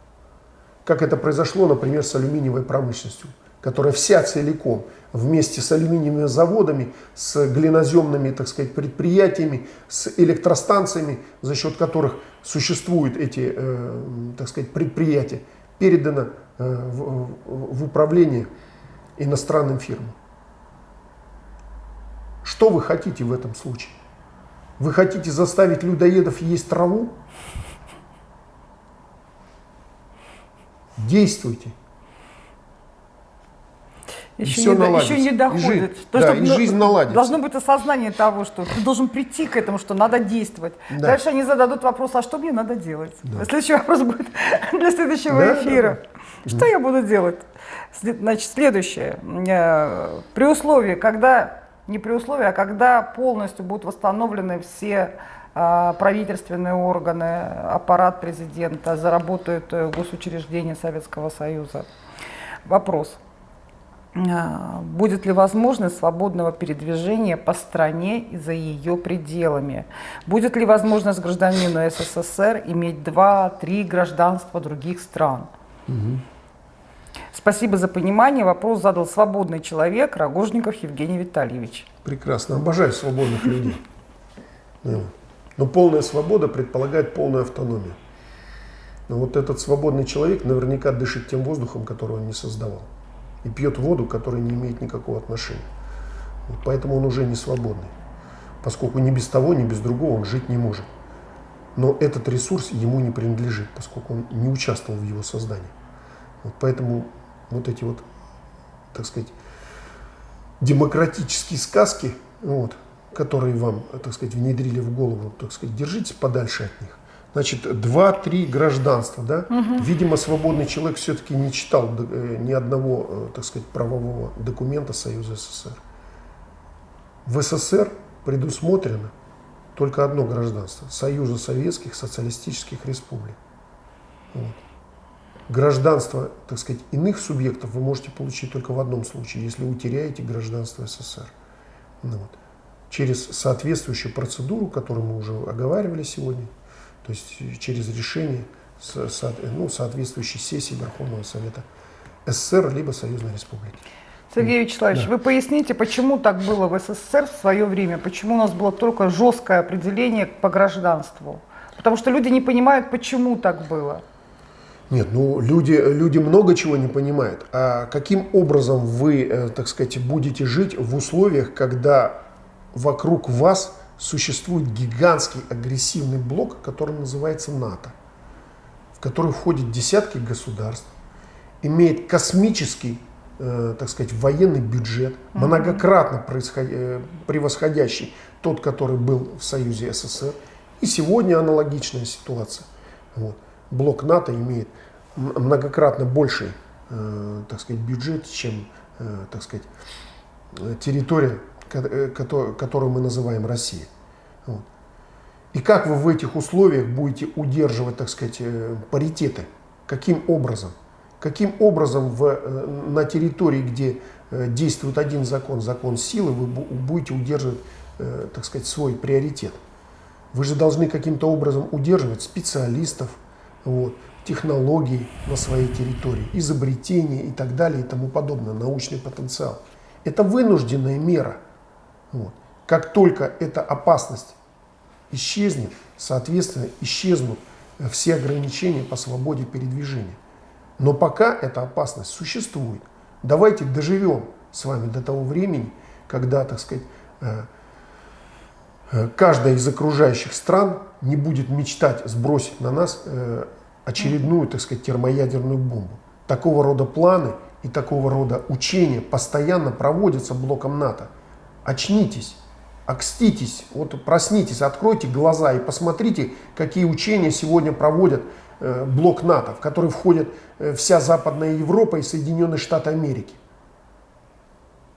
как это произошло, например, с алюминиевой промышленностью. которая вся целиком вместе с алюминиевыми заводами, с глиноземными, так сказать, предприятиями, с электростанциями, за счет которых существуют эти, э, так сказать, предприятия, передана э, в, в управление иностранным фирмам. Что вы хотите в этом случае? Вы хотите заставить людоедов есть траву? Действуйте. Еще, все не, еще не доходит. И жизнь, То, да, и ну, жизнь наладится. Должно быть осознание того, что ты должен прийти к этому, что надо действовать. Да. Дальше они зададут вопрос, а что мне надо делать? Да. Следующий вопрос будет для следующего да, эфира. Да, да. Что я буду делать? Значит, следующее. Э, при условии, когда, не при условии, а когда полностью будут восстановлены все правительственные органы, аппарат президента, заработают э, госучреждения Советского Союза. Вопрос. А, будет ли возможность свободного передвижения по стране и за ее пределами? Будет ли возможность гражданину СССР иметь два-три гражданства других стран? Угу. Спасибо за понимание. Вопрос задал свободный человек Рогожников Евгений Витальевич. Прекрасно. Обожаю свободных людей. Но полная свобода предполагает полную автономию. Но вот этот свободный человек наверняка дышит тем воздухом, который он не создавал и пьет воду, которая не имеет никакого отношения. Вот поэтому он уже не свободный, поскольку ни без того, ни без другого он жить не может. Но этот ресурс ему не принадлежит, поскольку он не участвовал в его создании. Вот поэтому вот эти вот, так сказать, демократические сказки, вот, которые вам, так сказать, внедрили в голову, так сказать, держитесь подальше от них. Значит, два-три гражданства, да? Угу. Видимо, свободный человек все-таки не читал э, ни одного, э, так сказать, правового документа Союза СССР. В СССР предусмотрено только одно гражданство – Союза Советских Социалистических Республик. Вот. Гражданство, так сказать, иных субъектов вы можете получить только в одном случае, если утеряете гражданство СССР. Ну, вот. Через соответствующую процедуру, которую мы уже оговаривали сегодня – то есть через решение ну, соответствующей сессии Верховного Совета СССР либо Союзной Республики. Сергей Вячеславович, да. вы поясните, почему так было в СССР в свое время, почему у нас было только жесткое определение по гражданству? Потому что люди не понимают, почему так было. Нет, ну люди, люди много чего не понимают. А каким образом вы, э, так сказать, будете жить в условиях, когда вокруг вас существует гигантский агрессивный блок, который называется НАТО, в который входят десятки государств, имеет космический, э, так сказать, военный бюджет, многократно э, превосходящий тот, который был в Союзе СССР. И сегодня аналогичная ситуация. Вот. Блок НАТО имеет многократно больший, э, так сказать, бюджет, чем, э, так сказать, территория Э, которую мы называем Россия. Вот. И как вы в этих условиях будете удерживать, так сказать, э, паритеты? Каким образом? Каким образом в, э, на территории, где действует один закон, закон силы, вы будете удерживать, так сказать, свой приоритет? Вы же должны каким-то образом удерживать специалистов, вот, технологий на своей территории, изобретения и так далее и тому подобное, научный потенциал. Это вынужденная мера – вот. Как только эта опасность исчезнет, соответственно, исчезнут все ограничения по свободе передвижения. Но пока эта опасность существует. Давайте доживем с вами до того времени, когда, так сказать, э, э, каждая из окружающих стран не будет мечтать сбросить на нас э, очередную, так сказать, термоядерную бомбу. Такого рода планы и такого рода учения постоянно проводятся блоком НАТО очнитесь, окститесь, вот проснитесь, откройте глаза и посмотрите, какие учения сегодня проводят э, блок НАТО, в который входит э, вся Западная Европа и Соединенные Штаты Америки.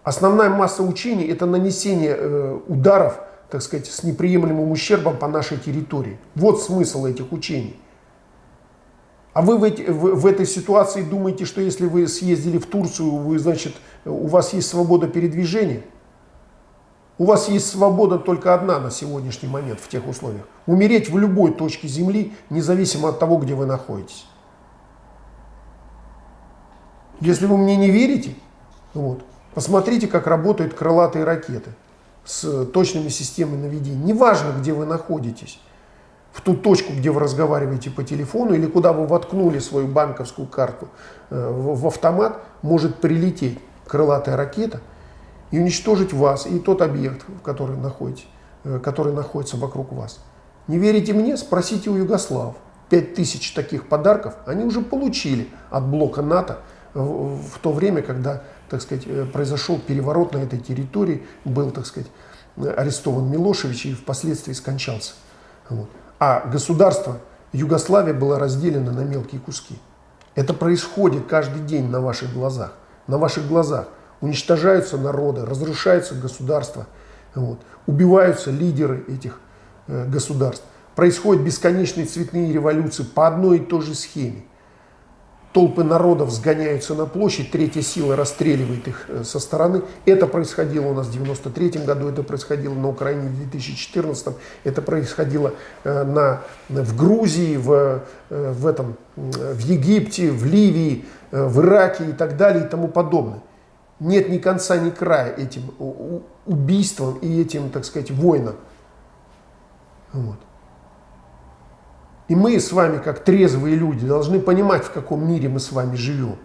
Основная масса учений это нанесение э, ударов, так сказать, с неприемлемым ущербом по нашей территории. Вот смысл этих учений. А вы в, эти, в, в этой ситуации думаете, что если вы съездили в Турцию, вы, значит, у вас есть свобода передвижения? У вас есть свобода только одна на сегодняшний момент в тех условиях. Умереть в любой точке Земли, независимо от того, где вы находитесь. Если вы мне не верите, Вот. Посмотрите, как работают крылатые ракеты с точными системами наведения. Неважно, где вы находитесь, в ту точку, где вы разговариваете по телефону или куда вы воткнули свою банковскую карту э, в автомат, может прилететь крылатая ракета и уничтожить вас и тот объект, в который, находитесь, э, который находится вокруг вас. Не верите мне? Спросите у. Пять тысяч таких подарков они уже получили от блока НАТО в, в то время, когда так сказать, э, произошел переворот на этой территории, был, так сказать, арестован Милошевич и впоследствии скончался. Вот. А государство Югославия было разделено на мелкие куски. Это происходит каждый день на ваших глазах. На ваших глазах уничтожаются народы, разрушаются государства, вот, убиваются лидеры этих э, государств. Происходят бесконечные цветные революции по одной и той же схеме толпы народов сгоняются на площадь, третья сила расстреливает их э, со стороны. Это происходило у нас в 93 году, это происходило на Украине в 2014, это происходило э, на, в Грузии, в, э, в, этом, в Египте, в Ливии, в Ираке и так далее и тому подобное. Нет ни конца, ни края этим убийствам и этим, так сказать, войнам. Вот. И мы с вами, как трезвые люди, должны понимать, в каком мире мы с вами живем.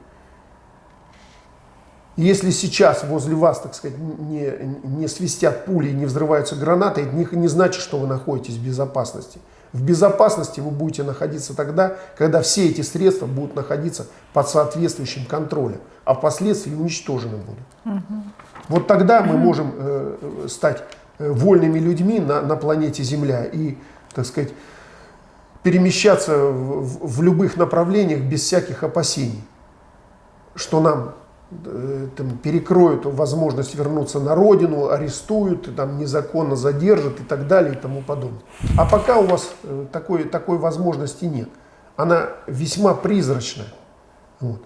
Если сейчас возле вас, так сказать, не, не свистят пули и не взрываются гранаты, это не значит, что вы находитесь в безопасности. В безопасности вы будете находиться тогда, когда все эти средства будут находиться под соответствующим контролем, а впоследствии уничтожены будут. Угу. Вот тогда мы можем э, стать э, вольными людьми на, на планете Земля и, так сказать, перемещаться в, в любых направлениях без всяких опасений, что нам э, там, перекроют возможность вернуться на родину, арестуют, там, незаконно задержат и так далее и тому подобное. А пока у вас э, такой, такой возможности нет. Она весьма призрачная. Вот.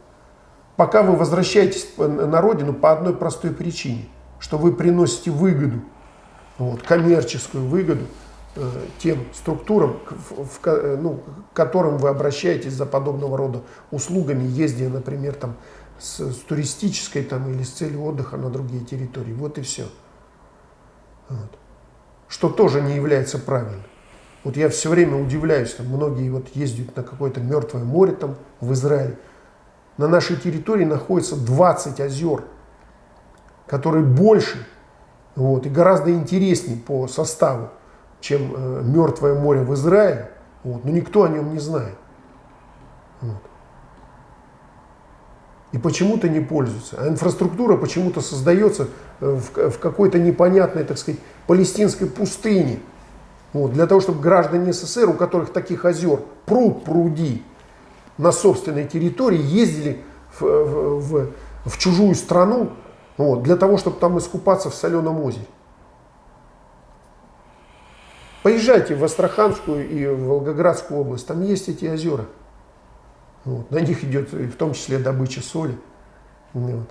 Пока вы возвращаетесь на родину по одной простой причине, что вы приносите выгоду, вот, коммерческую выгоду – Э, тем структурам, в, в, э, ну, к которым вы обращаетесь за подобного рода услугами, ездя, например, там, с, с туристической там, или с целью отдыха на другие территории. Вот и все. Вот. Что тоже не является правильным. Вот я все время удивляюсь, там многие вот ездят на какое-то мертвое море там в Израиле. На нашей территории находится 20 озер, которые больше вот, и гораздо интереснее по составу чем э, Мертвое море в Израиле, вот, но никто о нем не знает. Вот. И почему-то не пользуются. А инфраструктура почему-то создается э, в, в какой-то непонятной, так сказать, палестинской пустыне. Вот, для того, чтобы граждане СССР, у которых таких озер пруд пруди на собственной территории, ездили в, в, в, в чужую страну вот, для того, чтобы там искупаться в соленом озере. Поезжайте в Астраханскую и в Волгоградскую область, там есть эти озера. Вот. На них идет в том числе добыча соли. Вот.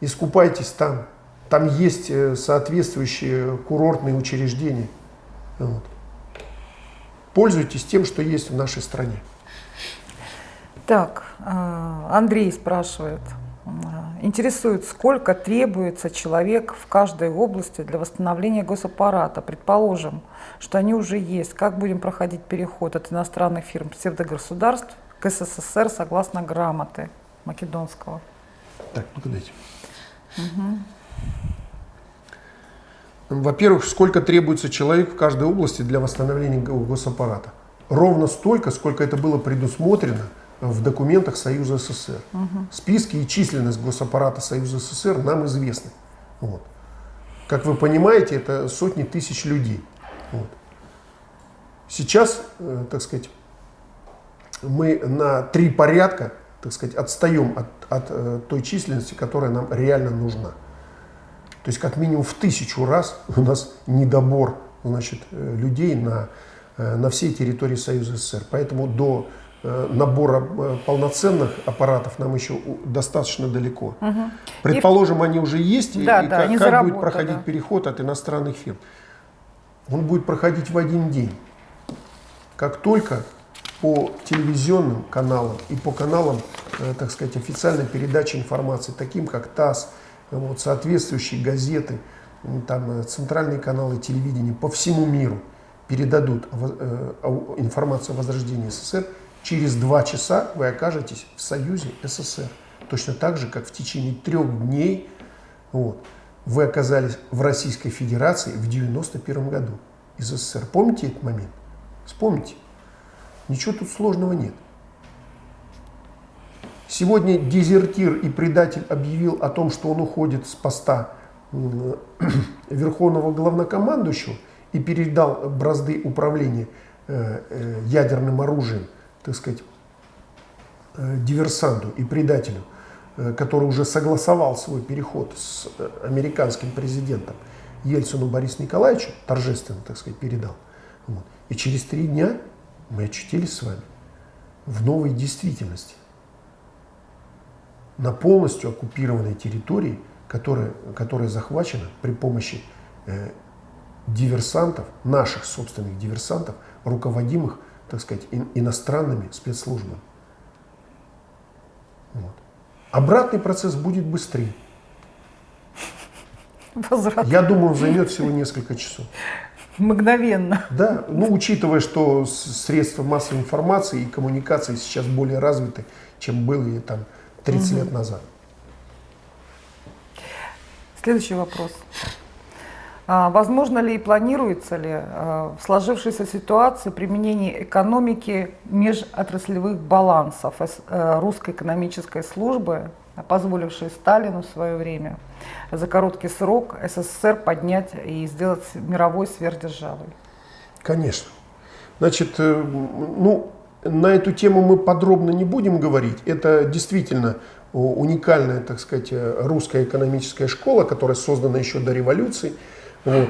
Искупайтесь там. Там есть э, соответствующие курортные учреждения. Вот. Пользуйтесь тем, что есть в нашей стране. Так, э, Андрей спрашивает. Интересует, сколько требуется человек в каждой области для восстановления госаппарата. Предположим, что они уже есть. Как будем проходить переход от иностранных фирм псевдогосударств к СССР согласно грамоты Македонского? Так, ну дайте. Угу. Во-первых, сколько требуется человек в каждой области для восстановления госаппарата? Ровно столько, сколько это было предусмотрено – в документах Союза СССР. Угу. Списки и численность госаппарата Союза СССР нам известны. Вот. Как вы понимаете, это сотни тысяч людей. Вот. Сейчас, э, так сказать, мы на три порядка, так сказать, отстаем от, от э, той численности, которая нам реально нужна. То есть как минимум в тысячу раз у нас недобор значит, э, людей на, э, на всей территории Союза СССР. Поэтому до набора полноценных аппаратов нам еще достаточно далеко. Угу. Предположим, и... они уже есть, да, и, да, как, как будет проходить да. переход от иностранных фирм? Он будет проходить в один день. Как только по телевизионным каналам и по каналам э, так сказать, официальной передачи информации, таким как ТАСС, вот, соответствующие газеты, там, э, центральные каналы телевидения по всему миру передадут информацию о возрождении СССР, через два часа вы окажетесь в Союзе СССР. Точно так же, как в течение трех дней вот, вы оказались в Российской Федерации в 1991 году из СССР. Помните этот момент? Вспомните. Ничего тут сложного нет. Сегодня дезертир и предатель объявил о том, что он уходит с поста верховного главнокомандующего и передал бразды управления э, э, ядерным оружием, так сказать, э, диверсанту и предателю, который уже согласовал свой переход с американским президентом Ельцину Борису Николаевичу, торжественно, так сказать, передал. Вот. И через три дня мы очутились с вами в новой действительности, на полностью оккупированной территории, которая, которая захвачена при помощи э, диверсантов, наших собственных диверсантов, руководимых, так сказать, ин, иностранными спецслужбами. Вот. Обратный процесс будет быстрее. Возврат. Я думаю, он займет всего несколько часов. Мгновенно. Да, ну учитывая, что средства массовой информации и коммуникации сейчас более развиты, чем были там 30 угу. лет назад. Следующий вопрос. А, возможно ли и планируется ли а, в сложившейся ситуации применение экономики межотраслевых балансов э, русской экономической службы, позволившей Сталину в свое время за короткий срок СССР поднять и сделать мировой сверхдержавой? Конечно. Значит, э, ну, на эту тему мы подробно не будем говорить. Это действительно уникальная, так сказать, э, русская экономическая школа, которая создана еще до революции. Вот.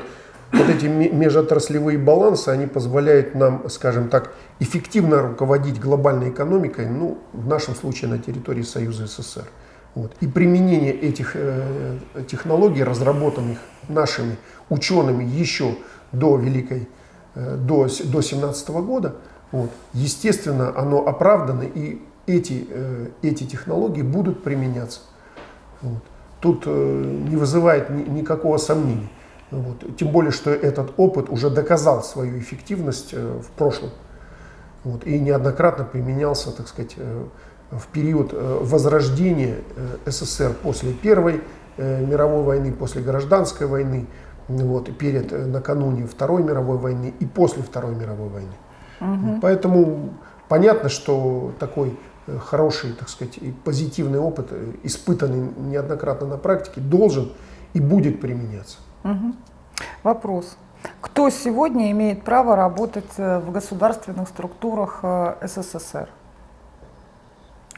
Вот эти межотраслевые балансы, они позволяют нам, скажем так, эффективно руководить глобальной экономикой, ну, в нашем случае на территории Союза СССР. Вот. И применение этих э, технологий, разработанных нашими учеными еще до Великой, э, до, до 17 года, вот, естественно, оно оправдано, и эти, э, эти технологии будут применяться. Вот. Тут э, не вызывает ни, никакого сомнения. Вот. Тем более, что этот опыт уже доказал свою эффективность э, в прошлом. Вот. И неоднократно применялся, так сказать, э, в период э, возрождения э, СССР после Первой э, мировой войны, после гражданской войны, вот, перед, накануне Второй мировой войны и после Второй мировой войны. Угу. Поэтому понятно, что такой хороший, так сказать, и позитивный опыт, испытанный неоднократно на практике, должен и будет применяться. Угу. Вопрос. Кто сегодня имеет право работать в государственных структурах СССР?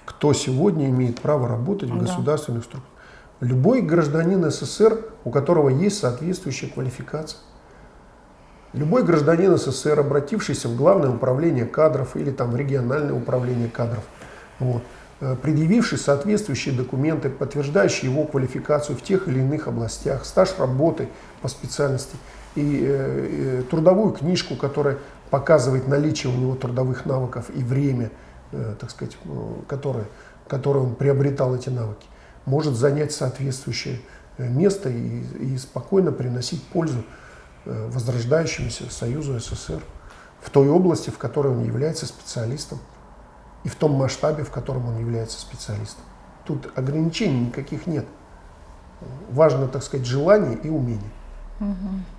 Кто сегодня имеет право работать в государственных структурах. Любой гражданин СССР, у которого есть соответствующая квалификация. Любой гражданин СССР, обратившийся в Главное управление кадров или там в региональное управление кадров, вот, э, предъявивший соответствующие документы, подтверждающие его квалификацию в тех или иных областях, стаж работы по специальности и э, э, трудовую книжку, которая показывает наличие у него трудовых навыков и время – так сказать, который, который он приобретал эти навыки, может занять соответствующее э, место и, и спокойно приносить пользу э, возрождающемуся Союзу СССР в той области, в которой он является специалистом, и в том масштабе, в котором он является специалистом. Тут ограничений никаких нет. Важно, так сказать, желание и умение. Угу.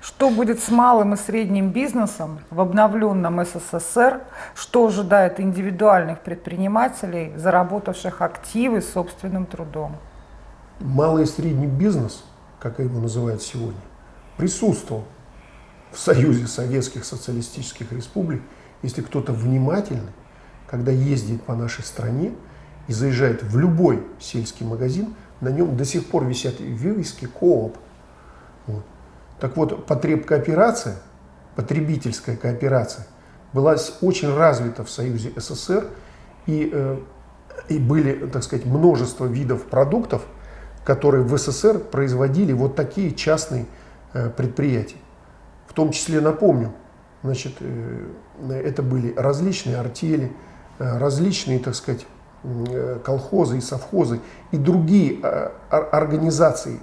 Что будет с малым и средним бизнесом в обновленном СССР? Что ожидает индивидуальных предпринимателей, заработавших активы собственным трудом? Малый и средний бизнес, как его называют сегодня, присутствовал в Союзе Советских Социалистических Республик. Если кто-то внимательный, когда ездит по нашей стране и заезжает в любой сельский магазин, на нем до сих пор висят вывески КООП. Вот. Так вот, потребкооперация, потребительская кооперация была очень развита в Союзе СССР, и, э, и были, так сказать, множество видов продуктов, которые в СССР производили вот такие частные э, предприятия. В том числе, напомню, значит, э, это были различные артели, различные, так сказать, колхозы и совхозы и другие э, организации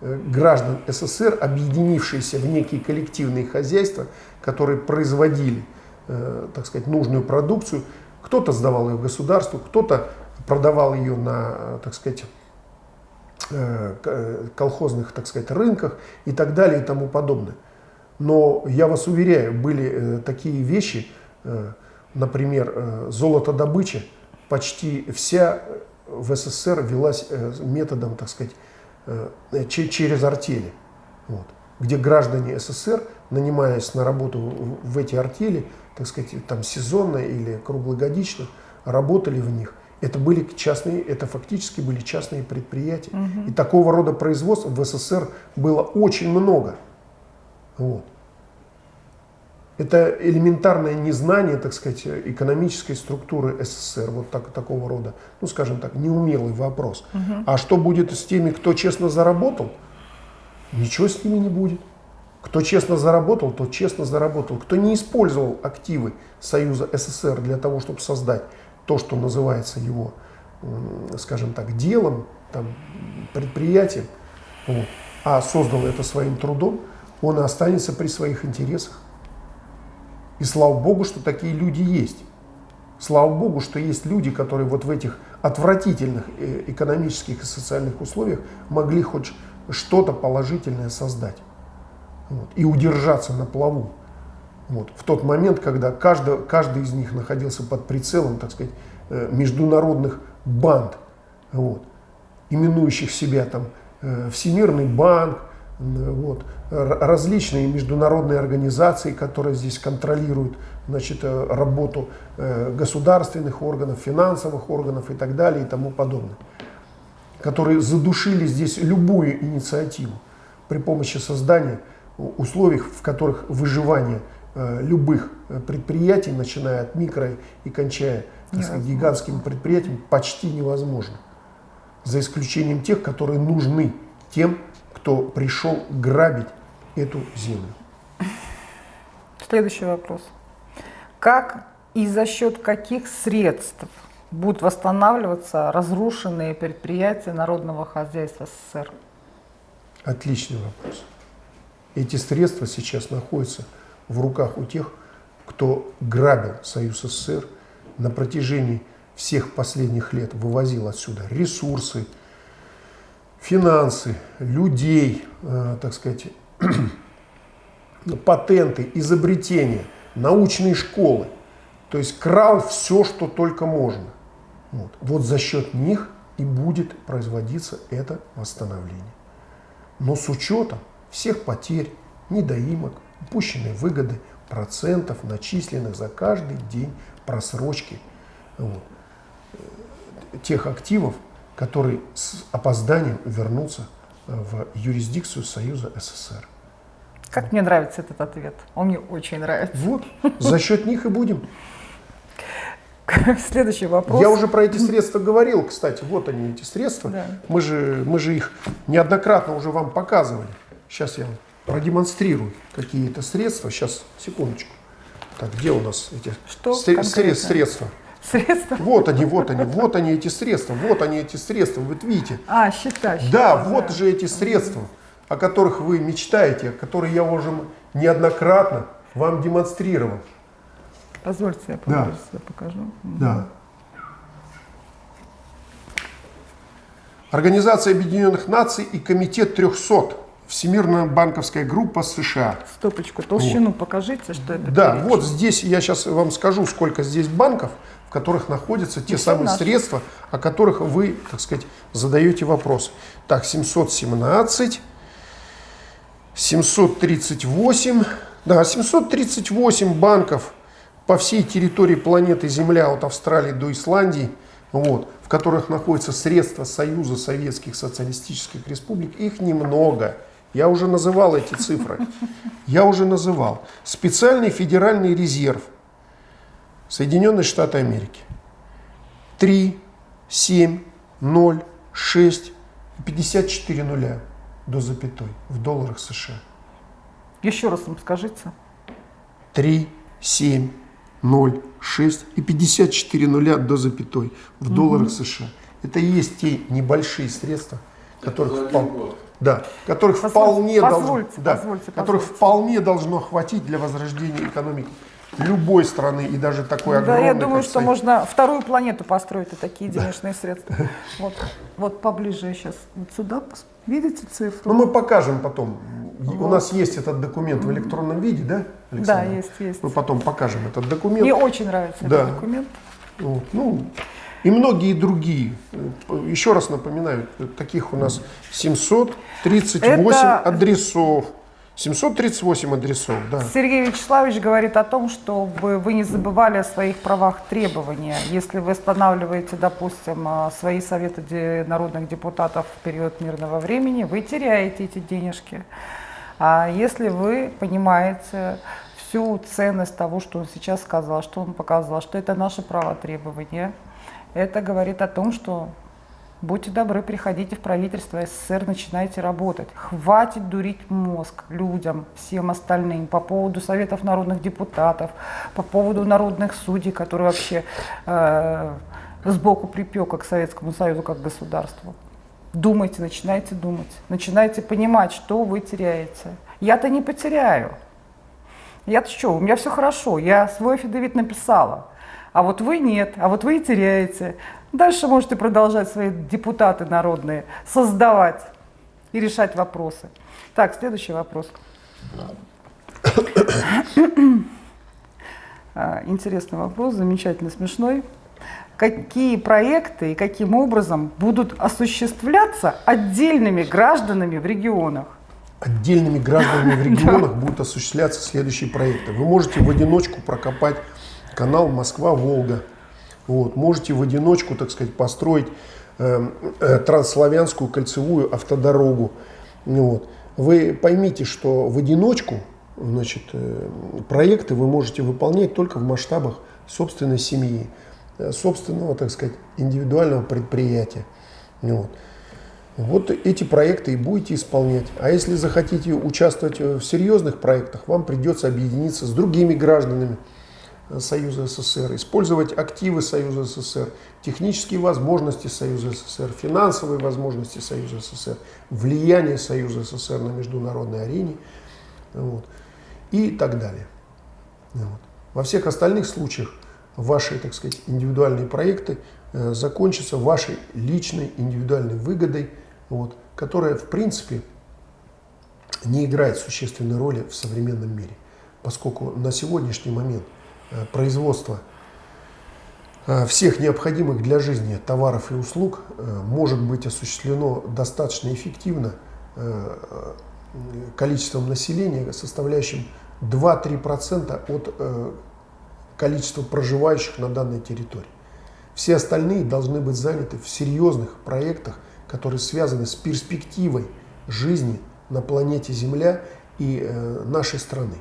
граждан СССР, объединившиеся в некие коллективные хозяйства, которые производили, так сказать, нужную продукцию. Кто-то сдавал ее государству, кто-то продавал ее на, так сказать, колхозных, так сказать, рынках и так далее и тому подобное. Но я вас уверяю, были такие вещи, например, э, золотодобыча, почти вся в СССР велась э, методом, так сказать, э, через артели. Вот. Где граждане СССР, нанимаясь на работу в эти артели, так сказать, там сезонно или круглогодично, работали в них. Это были частные, это фактически были частные предприятия. Угу. И такого рода производств в СССР было очень много. Вот. Это элементарное незнание, так сказать, экономической структуры СССР, вот так, такого рода, ну, скажем так, неумелый вопрос. Угу. А что будет с теми, кто честно заработал? Ничего с ними не будет. Кто честно заработал, тот честно заработал. Кто не использовал активы Союза СССР для того, чтобы создать то, что называется его, скажем так, делом, там, предприятием, вот, а создал это своим трудом, он останется при своих интересах. И слава Богу, что такие люди есть. Слава Богу, что есть люди, которые вот в этих отвратительных э, экономических и социальных условиях могли хоть что-то положительное создать вот, и удержаться на плаву. Вот, в тот момент, когда каждый, каждый из них находился под прицелом, так сказать, э, международных банд, вот, именующих себя там э, Всемирный банк, вот, различные международные организации, которые здесь контролируют значит, э, работу э, государственных органов, финансовых органов и так далее и тому подобное, которые задушили здесь любую инициативу при помощи создания условий, в которых выживание э, любых предприятий, начиная от микро и кончая сказать, гигантскими предприятиями, почти невозможно. За исключением тех, которые нужны тем, кто пришел грабить эту землю. Следующий вопрос. Как и за счет каких средств будут восстанавливаться разрушенные предприятия народного хозяйства СССР? Отличный вопрос. Эти средства сейчас находятся в руках у тех, кто грабил Союз СССР на протяжении всех последних лет, вывозил отсюда ресурсы, финансы, людей, э, так сказать, патенты, изобретения, научные школы. То есть крал все, что только можно. Вот, вот за счет них и будет производиться это восстановление. Но с учетом всех потерь, недоимок, упущенной выгоды, процентов, начисленных за каждый день просрочки вот, э, тех активов, который с опозданием вернулся э, в юрисдикцию Союза СССР. Как мне нравится этот ответ. Он мне очень нравится. Вот, за счет них и будем. Следующий вопрос. Я уже про эти средства говорил, кстати. Вот они, эти средства. Да. Мы, же, мы же их неоднократно уже вам показывали. Сейчас я продемонстрирую, какие это средства. Сейчас, секундочку. Так, где у нас эти Что средства? Средства? Вот они, вот они, вот они эти средства, вот они эти средства, вы видите. А, счета. счета да, да, вот же эти средства, о которых вы мечтаете, которые я уже неоднократно вам демонстрировал. Позвольте, я да. покажу. Да. Организация Объединенных Наций и Комитет 300. Всемирная банковская группа США. Стопочку, толщину вот. покажите, что это. Да, перечень. вот здесь я сейчас вам скажу, сколько здесь банков которых находятся те самые наши. средства, о которых вы, так сказать, задаете вопрос. Так, 717, 738, да, 738 банков по всей территории планеты Земля, от Австралии до Исландии, вот, в которых находятся средства Союза Советских Социалистических Республик, их немного. Я уже называл эти цифры. Я уже называл. Специальный федеральный резерв – Соединенные Штаты Америки. 3, 7, 0, 6, 54 нуля до запятой в долларах США. Еще раз вам скажите. 3, 7, 0, 6 и 54 нуля до запятой в долларах США. Это и есть те небольшие средства, которых, впол- да, которых Позвольте, вполне, позвольте, должно, да, позвольте, которых позвольте. вполне должно хватить для возрождения экономики любой страны и даже такой Да, огромной. я думаю, что Союз. можно вторую планету построить и такие денежные средства. Вот, вот поближе я сейчас вот сюда. Видите цифру? Ну, мы покажем потом. У нас есть этот документ в электронном виде, да, да, Александр? есть, есть. Мы потом покажем этот документ. Мне очень нравится Да. этот документ. Вот, ну, и многие другие. Еще раз напоминаю, таких у нас 738 Это- адресов. 738 адресов, да. Сергей Вячеславович говорит о том, чтобы вы не забывали о своих правах требования. Если вы останавливаете, допустим, а, свои советы народных депутатов в период мирного времени, вы теряете эти денежки. А если вы понимаете всю ценность того, что он сейчас сказал, что он показал, что это наше право требования, это говорит о том, что Будьте добры, приходите в правительство СССР, начинайте работать. Хватит дурить мозг людям, всем остальным по поводу советов народных депутатов, по поводу народных судей, которые вообще э, сбоку припека к Советскому Союзу как государству. Думайте, начинайте думать, начинайте понимать, что вы теряете. Я-то не потеряю. Я-то что, у меня все хорошо, я свой афидевит написала. А вот вы нет, а вот вы и теряете. Дальше можете продолжать свои депутаты народные создавать и решать вопросы. Так, следующий вопрос. А, Интересный вопрос, замечательно смешной. Какие проекты и каким образом будут осуществляться отдельными гражданами в регионах? Отдельными гражданами в регионах будут осуществляться следующие проекты. Вы можете в одиночку прокопать канал Москва-Волга. Вот. Можете в одиночку, так сказать, построить э, э, трансславянскую кольцевую автодорогу. Вот. Вы поймите, что в одиночку значит, э, проекты вы можете выполнять только в масштабах собственной семьи, э, собственного, так сказать, индивидуального предприятия. Вот. Вот эти проекты и будете исполнять. А если захотите участвовать в серьезных проектах, вам придется объединиться с другими гражданами э, Союза СССР, использовать активы Союза СССР, технические возможности Союза СССР, финансовые возможности Союза СССР, влияние Союза СССР на международной арене вот, и так далее. Вот. Во всех остальных случаях ваши, так сказать, индивидуальные проекты э, закончатся вашей личной индивидуальной выгодой, вот, которая, в принципе, не играет существенной роли в современном мире, поскольку на сегодняшний момент производство э, всех необходимых для жизни товаров и услуг э, может быть осуществлено достаточно эффективно э, э, количеством населения, составляющим 2-3% от э, количества проживающих на данной территории. Все остальные должны быть заняты в серьезных проектах, которые связаны с перспективой жизни на планете Земля и э, нашей страны.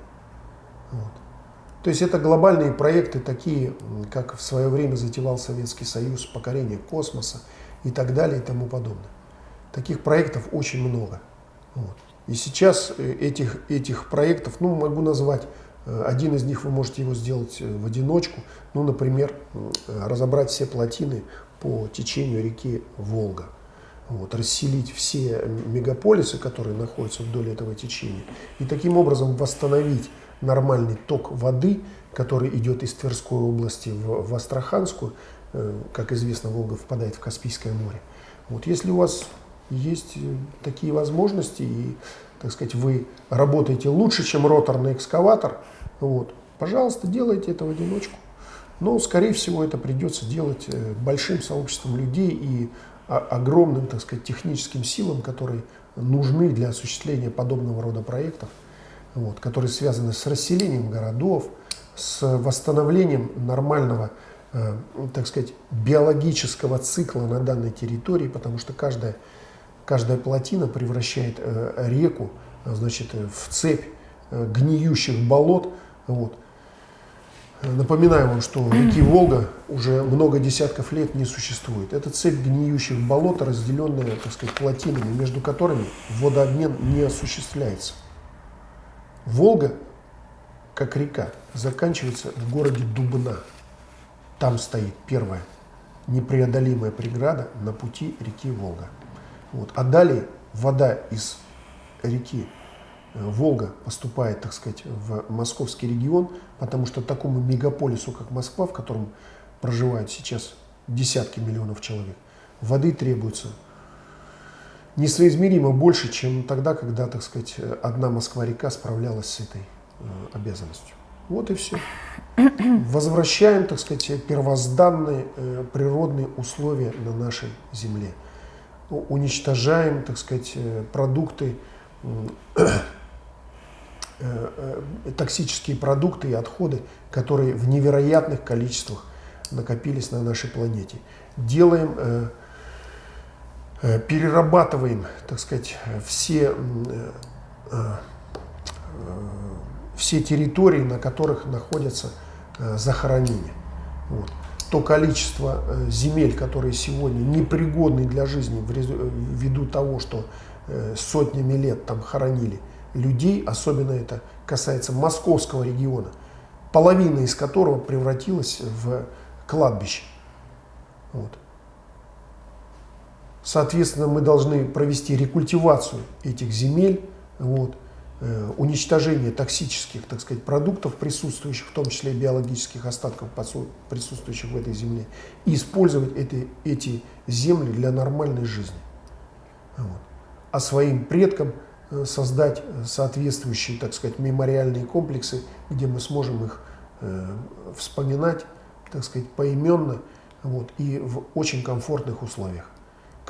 То есть это глобальные проекты, такие, как в свое время затевал Советский Союз, покорение космоса и так далее и тому подобное. Таких проектов очень много. Вот. И сейчас э, этих, этих проектов, ну, могу назвать, э, один из них вы можете его сделать э, в одиночку, ну, например, разобрать все плотины по течению реки Волга. Вот, расселить все мегаполисы, которые находятся вдоль этого течения, и таким образом восстановить нормальный ток воды, который идет из Тверской области в, в Астраханскую. Э, Как известно, Волга впадает в Каспийское море. Вот, если у вас есть э, такие возможности, и, так сказать, вы работаете лучше, чем роторный экскаватор, вот, пожалуйста, делайте это в одиночку. Но, скорее всего, это придется делать э, большим сообществом людей и огромным, так сказать, техническим силам, которые нужны для осуществления подобного рода проектов, вот, которые связаны с расселением городов, с восстановлением нормального, э, так сказать, биологического цикла на данной территории, потому что каждая, каждая плотина превращает э, реку значит, в цепь э, гниющих болот. Вот. Напоминаю вам, что реки Волга уже много десятков лет не существует. Это цепь гниющих болот, разделенная, так сказать, плотинами, между которыми водообмен не осуществляется. Волга как река, заканчивается в городе Дубна. Там стоит первая непреодолимая преграда на пути реки Волга. Вот. А далее вода из реки э, Волга поступает, так сказать, в московский регион, потому что такому мегаполису, как Москва, в котором проживают сейчас десятки миллионов человек, воды требуется несоизмеримо больше, чем тогда, когда, так сказать, одна Москва-река справлялась с этой э, обязанностью. Вот и все. Возвращаем, так сказать, первозданные э, природные условия на нашей земле. Уничтожаем, так сказать, э, продукты, токсические продукты и отходы, которые в невероятных количествах накопились на нашей планете. Делаем, перерабатываем, так сказать, все э, э, все территории, на которых находятся э, захоронения. Вот. То количество э, земель, которые сегодня непригодны для жизни ввиду того, что э, сотнями лет там хоронили людей, особенно это касается московского региона, половина из которого превратилась в кладбище. Вот. Соответственно, мы должны провести рекультивацию этих земель, вот, Э, уничтожение токсических, так сказать, продуктов, присутствующих, в том числе биологических остатков, присутствующих в этой земле, и использовать эти, эти земли для нормальной жизни. Вот. А своим предкам э, создать соответствующие, так сказать, мемориальные комплексы, где мы сможем их э, вспоминать, так сказать, поименно вот, и в очень комфортных условиях,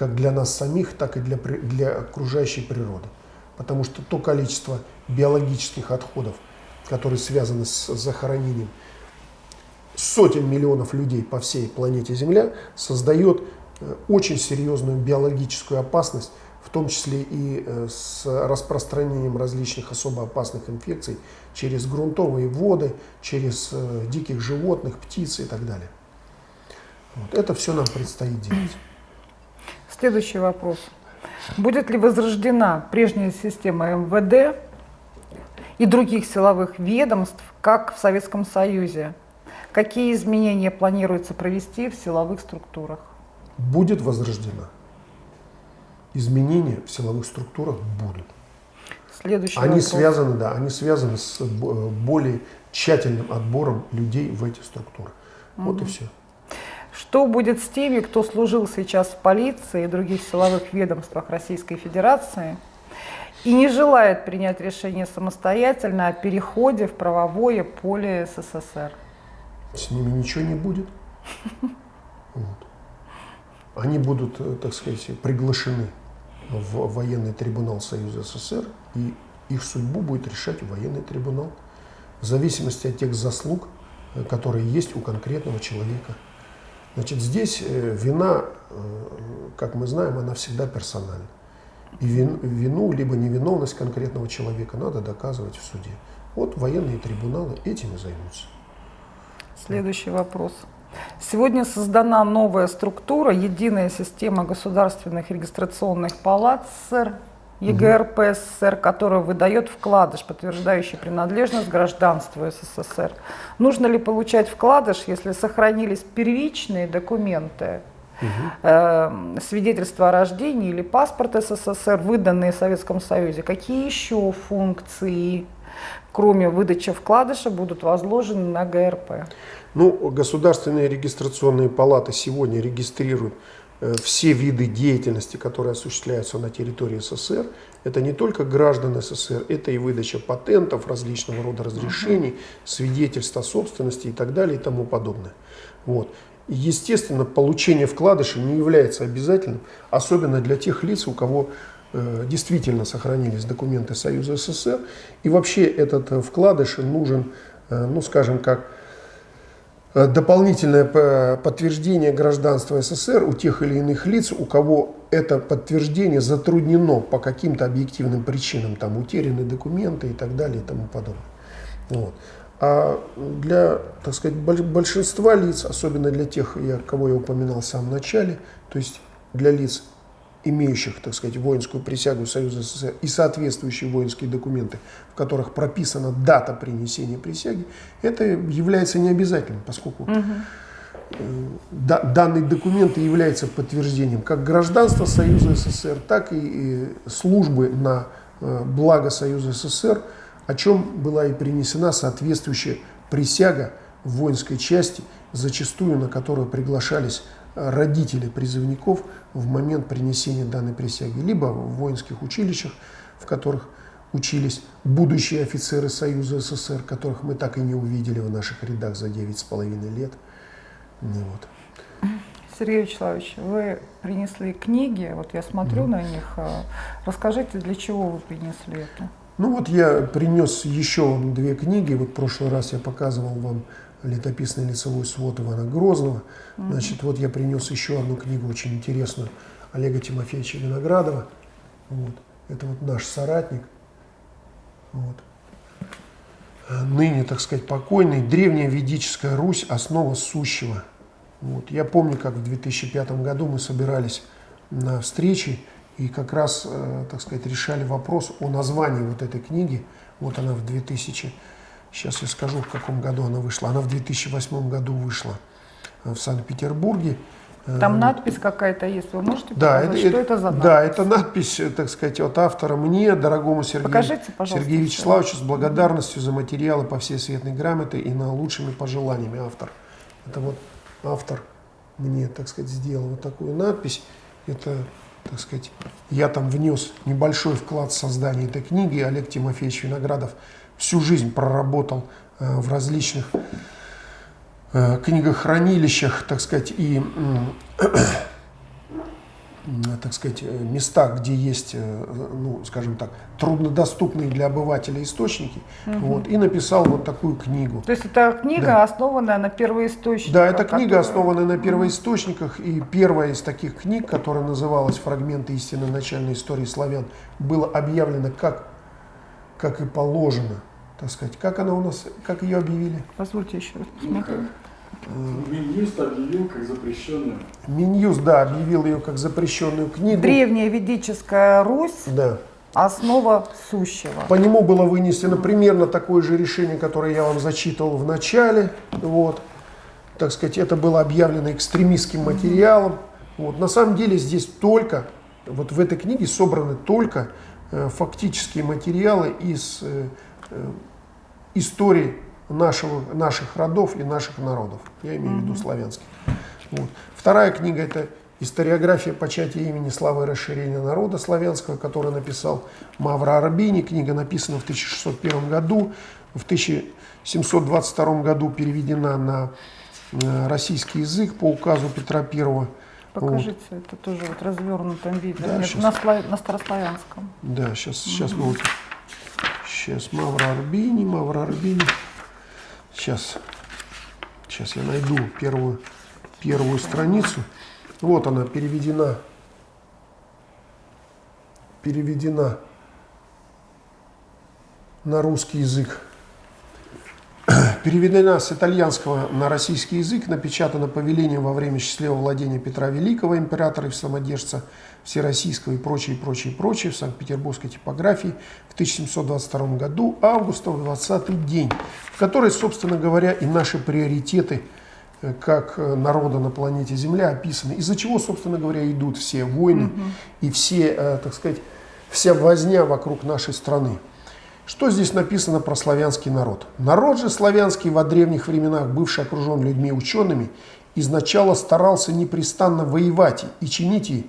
как для нас самих, так и для, для окружающей природы потому что то количество биологических отходов, которые связаны с захоронением сотен миллионов людей по всей планете Земля, создает э, очень серьезную биологическую опасность, в том числе и э, с распространением различных особо опасных инфекций через грунтовые воды, через э, диких животных, птиц и так далее. Вот. Это все нам предстоит делать. Следующий вопрос. Будет ли возрождена прежняя система МВД и других силовых ведомств, как в Советском Союзе? Какие изменения планируется провести в силовых структурах? Будет возрождена. Изменения в силовых структурах будут. Следующий они вопрос. связаны, да, они связаны с более тщательным отбором людей в эти структуры. Угу. Вот и все. Что будет с теми, кто служил сейчас в полиции и других силовых ведомствах Российской Федерации и не желает принять решение самостоятельно о переходе в правовое поле СССР? С ними ничего не будет. Вот. Они будут, э, так сказать, приглашены в военный трибунал Союза СССР, и их судьбу будет решать военный трибунал в зависимости от тех заслуг, э, которые есть у конкретного человека. Значит, здесь э, вина, э, как мы знаем, она всегда персональна. И вину, либо невиновность конкретного человека надо доказывать в суде. Вот военные трибуналы этим и займутся. Следующий вопрос. Сегодня создана новая структура, единая система государственных регистрационных палат СССР ЕГРП СССР, которая выдает вкладыш, подтверждающий принадлежность гражданству СССР. Нужно ли получать вкладыш, если сохранились первичные документы, угу. э, свидетельство о рождении или паспорт СССР, выданные в Советском Союзе? Какие еще функции, кроме выдачи вкладыша, будут возложены на ГРП? Ну, государственные регистрационные палаты сегодня регистрируют все виды деятельности, которые осуществляются на территории СССР, это не только граждан СССР, это и выдача патентов, различного рода разрешений, свидетельств о собственности и так далее и тому подобное. Вот. Естественно, получение вкладыша не является обязательным, особенно для тех лиц, у кого э, действительно сохранились документы Союза СССР. И вообще этот э, вкладыш нужен, э, ну скажем как, Э, дополнительное подтверждение гражданства СССР у тех или иных лиц, у кого это подтверждение затруднено по каким-то объективным причинам, там утеряны документы и так далее и тому подобное. Вот. А для, так сказать, большинства лиц, особенно для тех, кого я упоминал в самом начале, то есть для лиц имеющих, так сказать, воинскую присягу Союза СССР и соответствующие воинские документы, в которых прописана дата принесения присяги, это является необязательным, поскольку угу. да, данный документ является подтверждением как гражданства Союза СССР, так и, и службы на э, благо Союза СССР, о чем была и принесена соответствующая присяга в воинской части, зачастую на которую приглашались родители призывников в момент принесения данной присяги, либо в воинских училищах, в которых учились будущие офицеры Союза СССР, которых мы так и не увидели в наших рядах за 9,5 лет. Ну, вот. Сергей Вячеславович, вы принесли книги, вот я смотрю mm. на них. А, расскажите, для чего вы принесли это? Ну вот я принес еще две книги. Вот в прошлый раз я показывал вам летописный лицевой свод Ивана Грозного. Значит, вот я принес еще одну книгу очень интересную Олега Тимофеевича Виноградова. Вот. Это вот наш соратник. Вот. Ныне, так сказать, покойный. Древняя ведическая Русь, основа сущего. Вот. Я помню, как в 2005 году мы собирались на встрече и как раз, э, так сказать, решали вопрос о названии вот этой книги. Вот она в 2000 Сейчас я скажу, в каком году она вышла. Она в 2008 году вышла э, в Санкт-Петербурге. Э, Там надпись какая-то есть, вы можете да, показать, это, что это, за надпись? Да, это надпись, э, так сказать, от автора мне, дорогому Сергею, Покажите, Сергею Вячеславовичу, с благодарностью за материалы по всей светной грамоте и на лучшими пожеланиями автор. Это вот автор мне, так сказать, сделал вот такую надпись. Это, так сказать, я там внес небольшой вклад в создание этой книги. Олег Тимофеевич Виноградов всю жизнь проработал э, в различных э, книгохранилищах, так сказать, и так сказать, местах, где есть, э, ну, скажем так, труднодоступные для обывателя источники, угу. вот, и написал вот такую книгу. То есть это книга, да. основанная на первоисточниках? Да, это книга, которая... основанная на первоисточниках, и первая из таких книг, которая называлась «Фрагменты истины начальной истории славян», была объявлена как, как и положено так сказать. Как она у нас, как ее объявили? Позвольте еще раз посмотреть. Минюст объявил как запрещенную. Минюст, да, объявил ее как запрещенную книгу. Древняя ведическая Русь. Да. Основа сущего. По нему было вынесено примерно такое же решение, которое я вам зачитывал в начале. Вот. Так сказать, это было объявлено экстремистским материалом. Вот. На самом деле здесь только, вот в этой книге собраны только э, фактические материалы из э, э, истории нашего, наших родов и наших народов. Я имею в виду славянских. Вот. Вторая книга – это историография початия имени славы и расширения народа славянского, который написал Мавра Арбини. Книга написана в 1601 году. В 1722 году переведена на э, российский язык по указу Петра I. Покажите, вот. это тоже вот развернутом виде, да, на, слав... на старославянском. Да, сейчас, сейчас мы вот Сейчас Мавра Арбини, Мавра Арбини. Сейчас, сейчас я найду первую, первую страницу. Вот она переведена, переведена на русский язык переведена с итальянского на российский язык, напечатана повелением во время счастливого владения Петра Великого, императора и самодержца Всероссийского и прочее, прочее, прочее в Санкт-Петербургской типографии в 1722 году, августа в 20 день, в которой, собственно говоря, и наши приоритеты э, как э, народа на планете Земля описаны, из-за чего, собственно говоря, идут все войны угу. и все, э, так сказать, вся возня вокруг нашей страны. Что здесь написано про славянский народ? Народ же славянский во древних временах, бывший окружен людьми учеными, изначально старался непрестанно воевать и чинить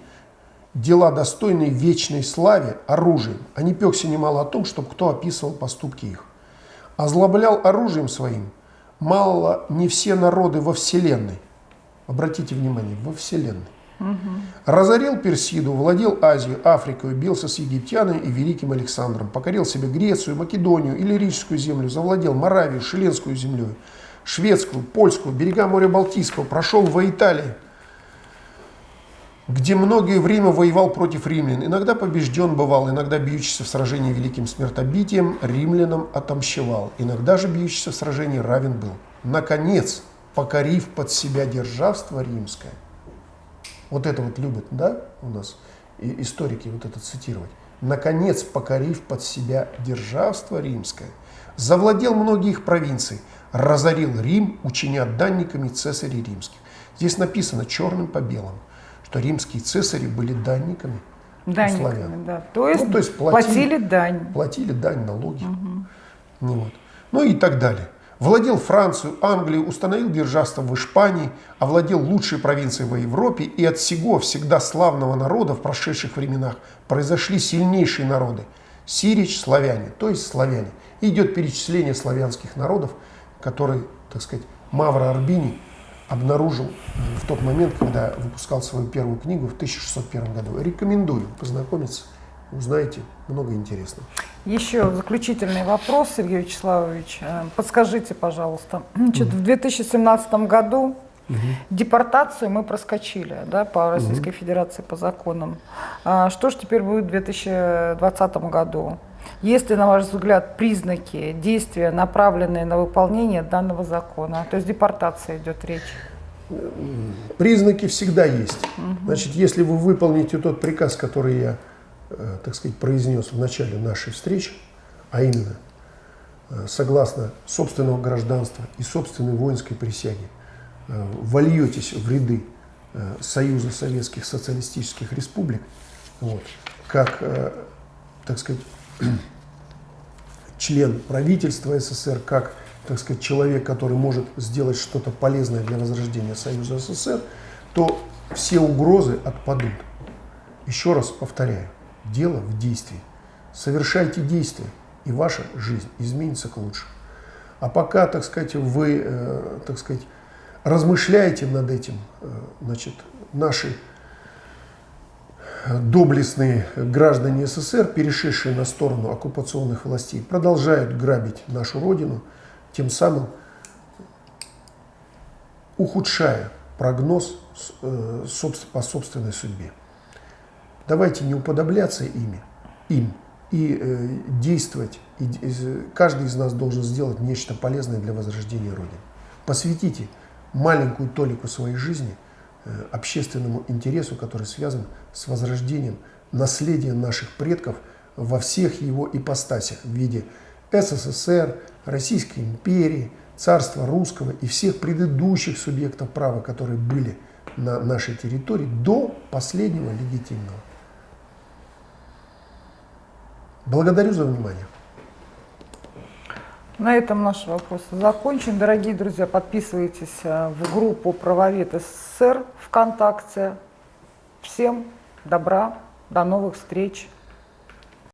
дела, достойные вечной славе, оружием, а не пекся немало о том, чтобы кто описывал поступки их. Озлоблял оружием своим мало не все народы во Вселенной. Обратите внимание, во Вселенной. Угу. Разорил Персиду, владел Азией, Африкой, бился с египтянами и великим Александром, покорил себе Грецию, Македонию, Иллирическую землю, завладел Моравию, Шеленскую землю, Шведскую, Польскую, берега моря Балтийского, прошел во Италии, где многое время воевал против римлян. Иногда побежден бывал, иногда бьющийся в сражении великим смертобитием, римлянам отомщевал. Иногда же бьющийся в сражении равен был. Наконец, покорив под себя державство римское, вот это вот любят, да, у нас и историки вот это цитировать. Наконец, покорив под себя державство римское, завладел многие их провинции, разорил Рим, учиня данниками цесарей римских. Здесь написано черным по белому, что римские цесари были данниками у Данниками, славян. да. То есть, Ну, то есть платили, платили- дань. Платили дань, налоги. Ну, вот. ну и так далее. Владел Францию, Англию, установил державство в Испании, овладел лучшей провинцией в Европе, и от сего всегда славного народа в прошедших временах произошли сильнейшие народы. Сирич, славяне, то есть славяне. И идет перечисление славянских народов, которые, так сказать, Мавро Арбини обнаружил в тот момент, когда выпускал свою первую книгу в 1601 году. Рекомендую познакомиться, узнаете много интересного. Еще заключительный вопрос, Сергей Вячеславович. Э, Подскажите, пожалуйста, значит, в 2017 году депортацию мы проскочили да, по Российской Федерации по законам. А Что же теперь будет в 2020 году? Есть ли, на ваш взгляд, признаки действия, направленные на выполнение данного закона? То есть депортация идет речь. Признаки всегда есть. Значит, если вы выполните тот приказ, который я, э, так сказать, произнес в начале нашей встречи, а именно, э, согласно собственного гражданства и собственной воинской присяги, э, вольетесь в ряды Союза Советских Социалистических Республик, вот, как, так сказать, член правительства СССР, как, так сказать, человек, который может сделать что-то полезное для возрождения Союза СССР, то все угрозы отпадут. Еще раз повторяю, дело в действии. Совершайте действия, и ваша жизнь изменится к лучшему. А пока, так сказать, вы, э, так сказать, размышляете над этим, э, значит, наши доблестные граждане СССР, перешедшие на сторону оккупационных властей, продолжают грабить нашу родину, тем самым ухудшая прогноз э, по собственной судьбе. Давайте не уподобляться ими, им и э, действовать. Каждый из нас должен сделать нечто полезное для возрождения Родины. Посвятите маленькую толику своей жизни общественному интересу, который связан с возрождением наследия наших предков во всех его ипостасях в виде СССР, Российской империи, царства русского и всех предыдущих субъектов права, которые были на нашей территории до последнего легитимного. Благодарю за внимание. На этом наш вопрос закончен. Дорогие друзья, подписывайтесь э, в группу «Правовед СССР» ВКонтакте. Всем добра, до новых встреч.